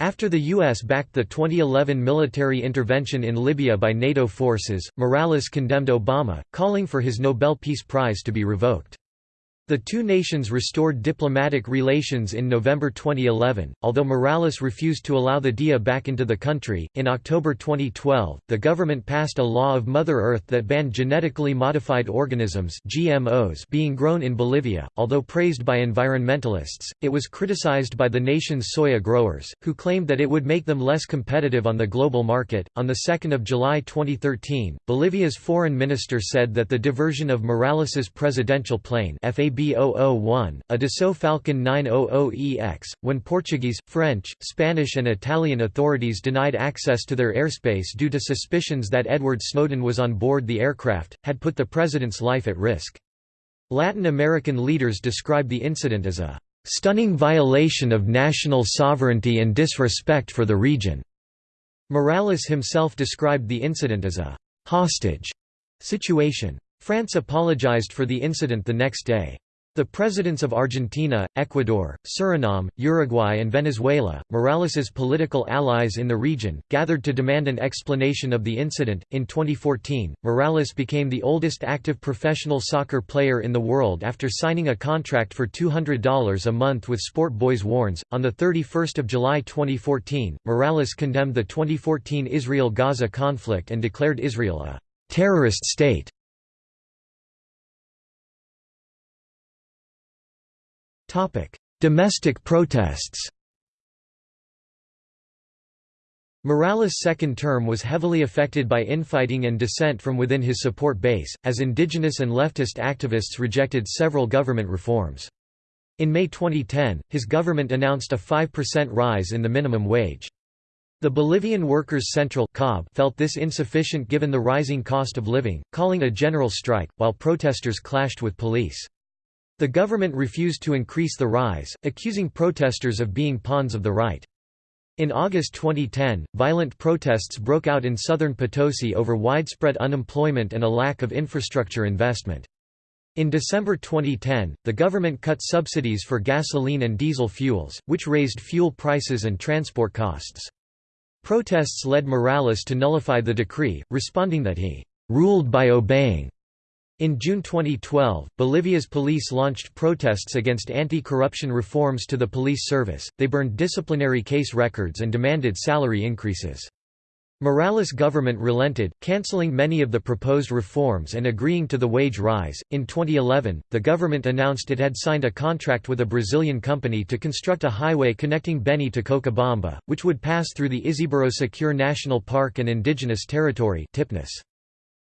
After the U.S. backed the 2011 military intervention in Libya by NATO forces, Morales condemned Obama, calling for his Nobel Peace Prize to be revoked. The two nations restored diplomatic relations in November 2011, although Morales refused to allow the DEA back into the country. In October 2012, the government passed a law of Mother Earth that banned genetically modified organisms (GMOs) being grown in Bolivia. Although praised by environmentalists, it was criticized by the nation's soya growers, who claimed that it would make them less competitive on the global market. On the 2nd of July 2013, Bolivia's foreign minister said that the diversion of Morales's presidential plane B001, a Dassault Falcon 900EX, when Portuguese, French, Spanish and Italian authorities denied access to their airspace due to suspicions that Edward Snowden was on board the aircraft, had put the president's life at risk. Latin American leaders described the incident as a "...stunning violation of national sovereignty and disrespect for the region." Morales himself described the incident as a «hostage» situation. France apologized for the incident the next day. The presidents of Argentina, Ecuador, Suriname, Uruguay and Venezuela, Morales's political allies in the region, gathered to demand an explanation of the incident. In 2014, Morales became the oldest active professional soccer player in the world after signing a contract for $200 a month with Sport Boys Warnes. On the 31st of July 2014, Morales condemned the 2014 Israel-Gaza conflict and declared Israel a terrorist state. Domestic protests Morales' second term was heavily affected by infighting and dissent from within his support base, as indigenous and leftist activists rejected several government reforms. In May 2010, his government announced a 5% rise in the minimum wage. The Bolivian Workers' Central felt this insufficient given the rising cost of living, calling a general strike, while protesters clashed with police. The government refused to increase the rise, accusing protesters of being pawns of the right. In August 2010, violent protests broke out in southern Potosi over widespread unemployment and a lack of infrastructure investment. In December 2010, the government cut subsidies for gasoline and diesel fuels, which raised fuel prices and transport costs. Protests led Morales to nullify the decree, responding that he ruled by obeying. In June 2012, Bolivia's police launched protests against anti-corruption reforms to the police service, they burned disciplinary case records and demanded salary increases. Morales' government relented, cancelling many of the proposed reforms and agreeing to the wage rise. In 2011, the government announced it had signed a contract with a Brazilian company to construct a highway connecting Beni to Cochabamba, which would pass through the Isiboro Secure National Park and Indigenous Territory (TIPNIS).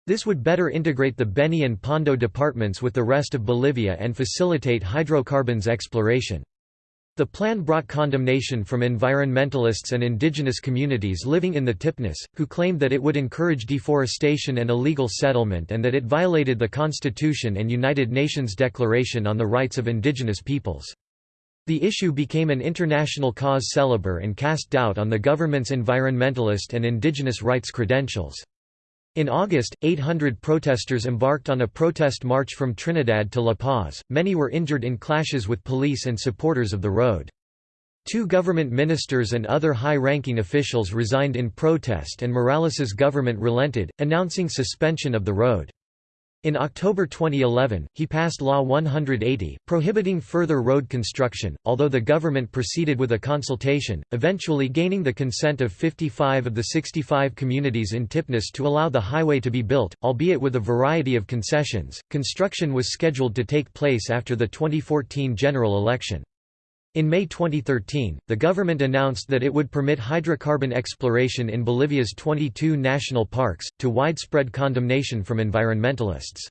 This would better integrate the Beni and Pando departments with the rest of Bolivia and facilitate hydrocarbons exploration. The plan brought condemnation from environmentalists and indigenous communities living in the Tipnis, who claimed that it would encourage deforestation and illegal settlement and that it violated the Constitution and United Nations Declaration on the Rights of Indigenous Peoples. The issue became an international cause célèbre and cast doubt on the government's environmentalist and indigenous rights credentials. In August, 800 protesters embarked on a protest march from Trinidad to La Paz, many were injured in clashes with police and supporters of the road. Two government ministers and other high-ranking officials resigned in protest and Morales's government relented, announcing suspension of the road. In October 2011, he passed Law 180, prohibiting further road construction, although the government proceeded with a consultation, eventually gaining the consent of 55 of the 65 communities in Tipnis to allow the highway to be built, albeit with a variety of concessions. Construction was scheduled to take place after the 2014 general election. In May 2013, the government announced that it would permit hydrocarbon exploration in Bolivia's 22 national parks, to widespread condemnation from environmentalists.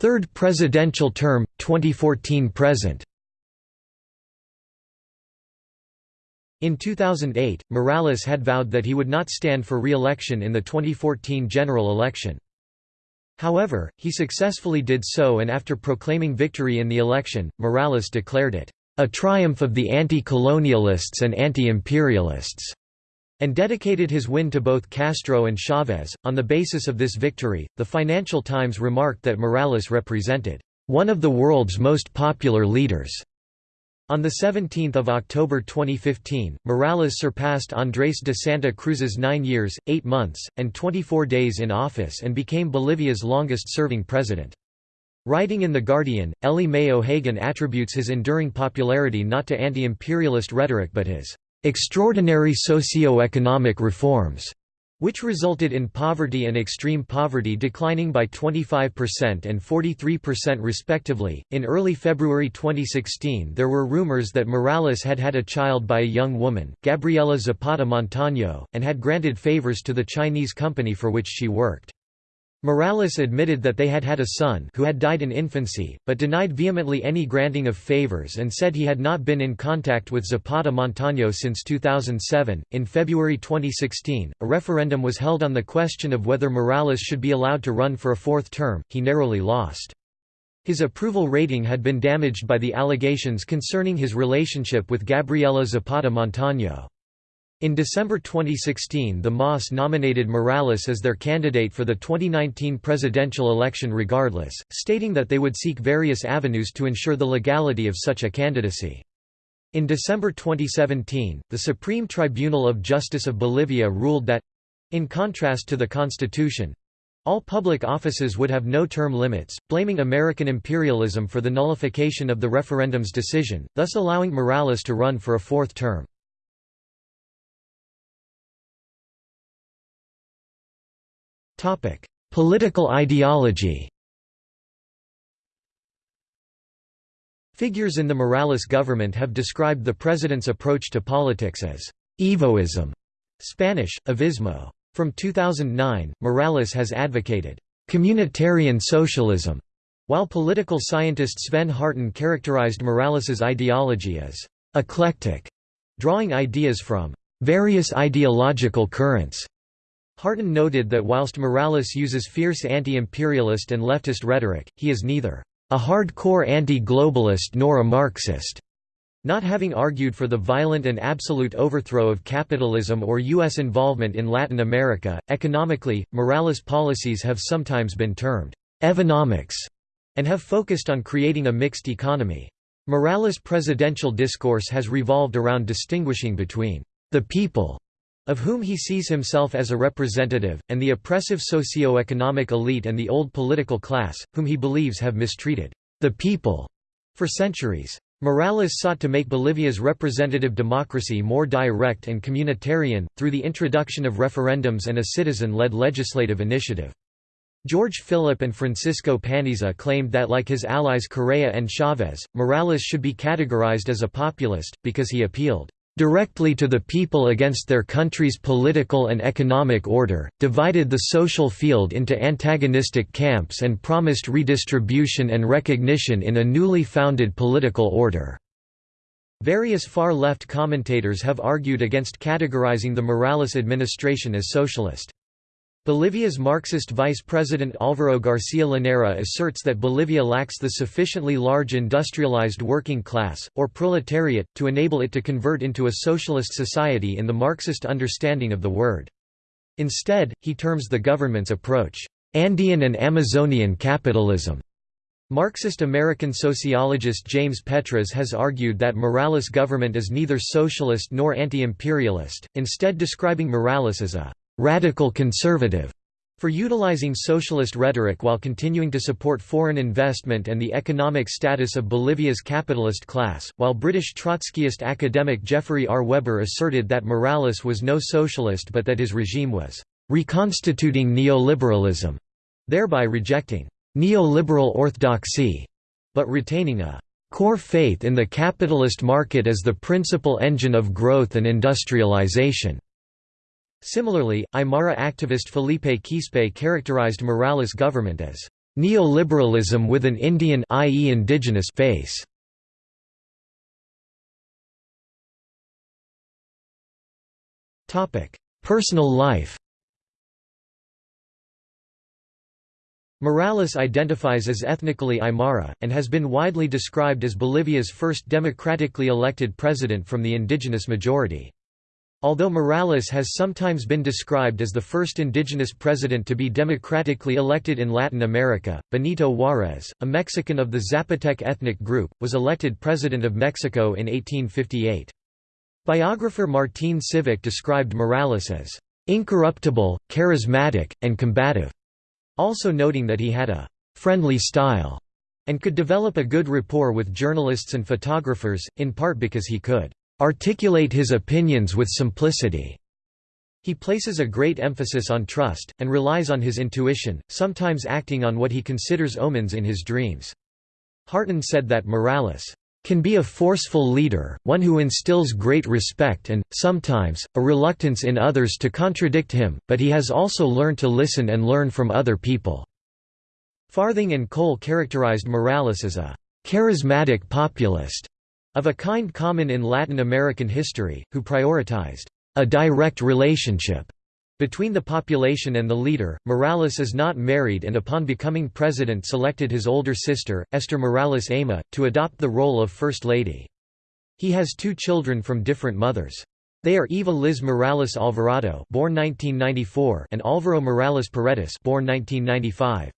Third presidential term, 2014–present In 2008, Morales had vowed that he would not stand for re-election in the 2014 general election. However, he successfully did so and after proclaiming victory in the election, Morales declared it, "...a triumph of the anti-colonialists and anti-imperialists." and dedicated his win to both Castro and Chavez. On the basis of this victory, the Financial Times remarked that Morales represented one of the world's most popular leaders. On 17 October 2015, Morales surpassed Andrés de Santa Cruz's nine years, eight months, and 24 days in office and became Bolivia's longest-serving president. Writing in The Guardian, Ellie Mae O'Hagan attributes his enduring popularity not to anti-imperialist rhetoric but his "...extraordinary socio-economic reforms." Which resulted in poverty and extreme poverty declining by 25% and 43% respectively. In early February 2016, there were rumors that Morales had had a child by a young woman, Gabriela Zapata Montaño, and had granted favors to the Chinese company for which she worked. Morales admitted that they had had a son who had died in infancy, but denied vehemently any granting of favors and said he had not been in contact with Zapata Montaño since 2007. In February 2016, a referendum was held on the question of whether Morales should be allowed to run for a fourth term. He narrowly lost. His approval rating had been damaged by the allegations concerning his relationship with Gabriela Zapata Montaño. In December 2016 the MAS nominated Morales as their candidate for the 2019 presidential election regardless, stating that they would seek various avenues to ensure the legality of such a candidacy. In December 2017, the Supreme Tribunal of Justice of Bolivia ruled that—in contrast to the Constitution—all public offices would have no term limits, blaming American imperialism for the nullification of the referendum's decision, thus allowing Morales to run for a fourth term. Political ideology Figures in the Morales government have described the president's approach to politics as «Evoism» Spanish, evismo. From 2009, Morales has advocated «communitarian socialism» While political scientist Sven Harten characterized Morales's ideology as eclectic, drawing ideas from various ideological currents. Harten noted that whilst Morales uses fierce anti-imperialist and leftist rhetoric, he is neither a hardcore anti-globalist nor a Marxist. Not having argued for the violent and absolute overthrow of capitalism or U.S. involvement in Latin America, economically, Morales' policies have sometimes been termed «evonomics» and have focused on creating a mixed economy. Morales' presidential discourse has revolved around distinguishing between «the people» of whom he sees himself as a representative, and the oppressive socio-economic elite and the old political class, whom he believes have mistreated «the people» for centuries. Morales sought to make Bolivia's representative democracy more direct and communitarian, through the introduction of referendums and a citizen-led legislative initiative. George Philip and Francisco Panizza claimed that like his allies Correa and Chavez, Morales should be categorized as a populist, because he appealed directly to the people against their country's political and economic order, divided the social field into antagonistic camps and promised redistribution and recognition in a newly founded political order. Various far-left commentators have argued against categorizing the Morales administration as socialist. Bolivia's Marxist Vice President Álvaro García Linera asserts that Bolivia lacks the sufficiently large industrialized working class, or proletariat, to enable it to convert into a socialist society in the Marxist understanding of the word. Instead, he terms the government's approach, "...Andean and Amazonian capitalism." Marxist American sociologist James Petras has argued that Morales' government is neither socialist nor anti-imperialist, instead describing Morales as a radical conservative for utilizing socialist rhetoric while continuing to support foreign investment and the economic status of Bolivia's capitalist class, while British Trotskyist academic Jeffery R. Webber asserted that Morales was no socialist but that his regime was reconstituting neoliberalism, thereby rejecting neoliberal orthodoxy, but retaining a core faith in the capitalist market as the principal engine of growth and industrialization. Similarly, Aymara activist Felipe Quispe characterized Morales' government as neoliberalism with an Indian i.e. indigenous face. Topic: Personal life. Morales identifies as ethnically Aymara, and has been widely described as Bolivia's first democratically elected president from the indigenous majority. Although Morales has sometimes been described as the first indigenous president to be democratically elected in Latin America, Benito Juárez, a Mexican of the Zapotec ethnic group, was elected president of Mexico in 1858. Biographer Martín Sivak described Morales as incorruptible, charismatic, and combative, also noting that he had a friendly style and could develop a good rapport with journalists and photographers, in part because he could articulate his opinions with simplicity. He places a great emphasis on trust, and relies on his intuition, sometimes acting on what he considers omens in his dreams. Harten said that Morales can be a forceful leader, one who instills great respect and, sometimes, a reluctance in others to contradict him, but he has also learned to listen and learn from other people." Farthing and Kohl characterized Morales as a «charismatic populist» of a kind common in Latin American history, who prioritized a direct relationship between the population and the leader. Morales is not married and upon becoming president selected his older sister, Esther Morales Ayma, to adopt the role of First Lady. He has two children from different mothers. They are Eva Liz Morales Alvarado born 1994 and Alvaro Morales Paredes born 1995.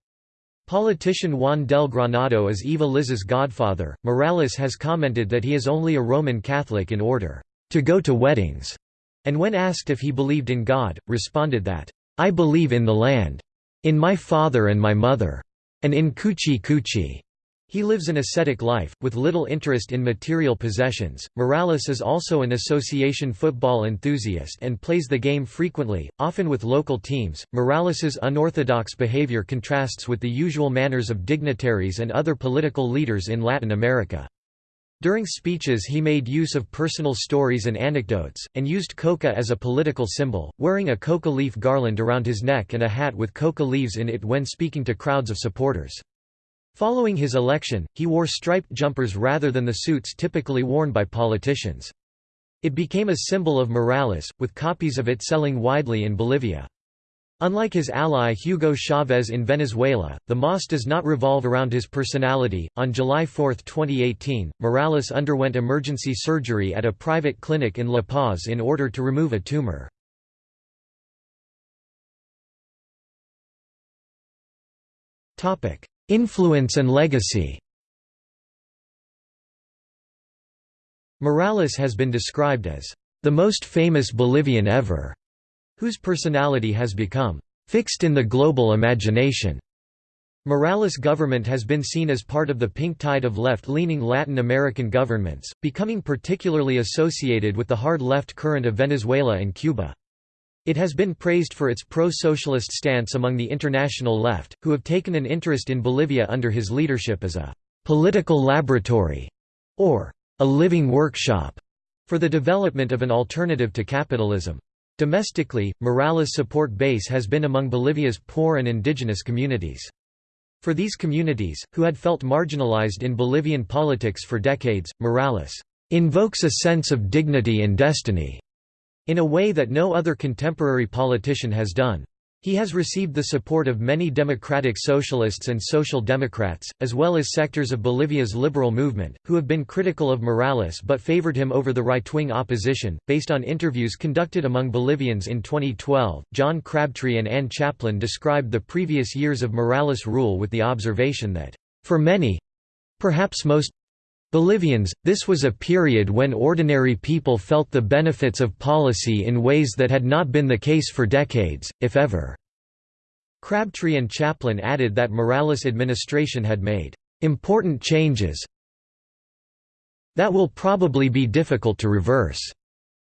Politician Juan del Granado is Eva Liz's godfather. Morales has commented that he is only a Roman Catholic in order to go to weddings, and when asked if he believed in God, responded that, I believe in the land, in my father and my mother, and in Cuchi Cuchi. He lives an ascetic life, with little interest in material possessions. Morales is also an association football enthusiast and plays the game frequently, often with local teams. Morales's unorthodox behavior contrasts with the usual manners of dignitaries and other political leaders in Latin America. During speeches he made use of personal stories and anecdotes, and used coca as a political symbol, wearing a coca leaf garland around his neck and a hat with coca leaves in it when speaking to crowds of supporters. Following his election, he wore striped jumpers rather than the suits typically worn by politicians. It became a symbol of Morales, with copies of it selling widely in Bolivia. Unlike his ally Hugo Chavez in Venezuela, the MAS does not revolve around his personality. On July 4, 2018, Morales underwent emergency surgery at a private clinic in La Paz in order to remove a tumor. Topic: Influence and legacy Morales has been described as the most famous Bolivian ever, whose personality has become fixed in the global imagination. Morales' government has been seen as part of the pink tide of left-leaning Latin American governments, becoming particularly associated with the hard left current of Venezuela and Cuba. It has been praised for its pro-socialist stance among the international left, who have taken an interest in Bolivia under his leadership as a «political laboratory» or «a living workshop» for the development of an alternative to capitalism. Domestically, Morales' support base has been among Bolivia's poor and indigenous communities. For these communities, who had felt marginalized in Bolivian politics for decades, Morales invokes a sense of dignity and destiny in a way that no other contemporary politician has done. He has received the support of many democratic socialists and social democrats, as well as sectors of Bolivia's liberal movement, who have been critical of Morales but favored him over the right-wing opposition. Based on interviews conducted among Bolivians in 2012, John Crabtree and Ann Chaplin described the previous years of Morales' rule with the observation that, for many—perhaps most Bolivians, this was a period when ordinary people felt the benefits of policy in ways that had not been the case for decades, if ever. Crabtree and Chaplin added that Morales' administration had made important changes that will probably be difficult to reverse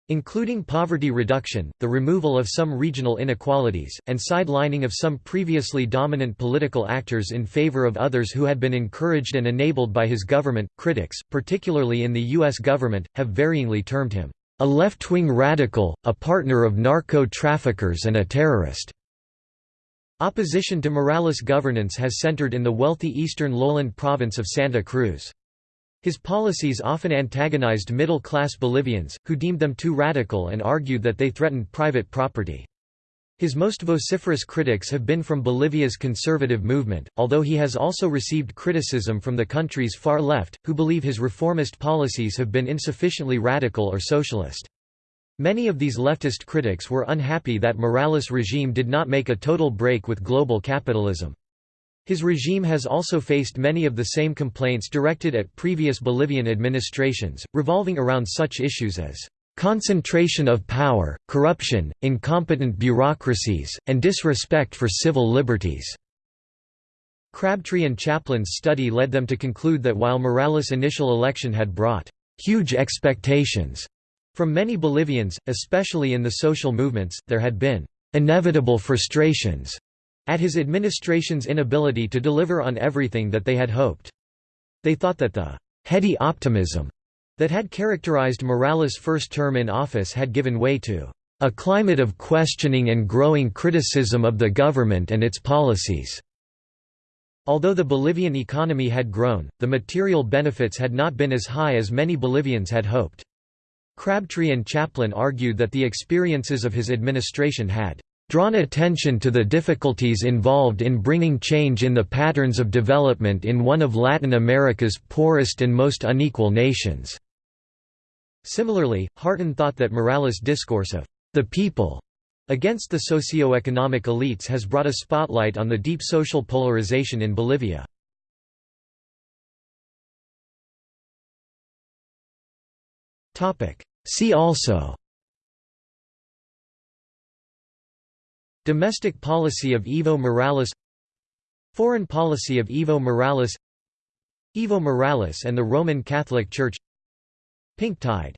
including poverty reduction, the removal of some regional inequalities, and sidelining of some previously dominant political actors in favor of others who had been encouraged and enabled by his government. Critics, particularly in the U.S. government, have varyingly termed him a left-wing radical, a partner of narco-traffickers and a terrorist. Opposition to Morales' governance has centered in the wealthy eastern lowland province of Santa Cruz. His policies often antagonized middle-class Bolivians, who deemed them too radical and argued that they threatened private property. His most vociferous critics have been from Bolivia's conservative movement, although he has also received criticism from the country's far left, who believe his reformist policies have been insufficiently radical or socialist. Many of these leftist critics were unhappy that Morales' regime did not make a total break with global capitalism. His regime has also faced many of the same complaints directed at previous Bolivian administrations, revolving around such issues as concentration of power, corruption, incompetent bureaucracies, and disrespect for civil liberties." Crabtree and Chaplin's study led them to conclude that while Morales' initial election had brought «huge expectations» from many Bolivians, especially in the social movements, there had been «inevitable frustrations» at his administration's inability to deliver on everything that they had hoped. They thought that the «heady optimism» that had characterized Morales' first term in office had given way to «a climate of questioning and growing criticism of the government and its policies». Although the Bolivian economy had grown, the material benefits had not been as high as many Bolivians had hoped. Crabtree and Chaplin argued that the experiences of his administration had drawn attention to the difficulties involved in bringing change in the patterns of development in one of Latin America's poorest and most unequal nations." Similarly, Harten thought that Morales' discourse of «the people» against the socio-economic elites has brought a spotlight on the deep social polarization in Bolivia. See also Domestic policy of Evo Morales Foreign policy of Evo Morales Evo Morales and the Roman Catholic Church. Pink Tide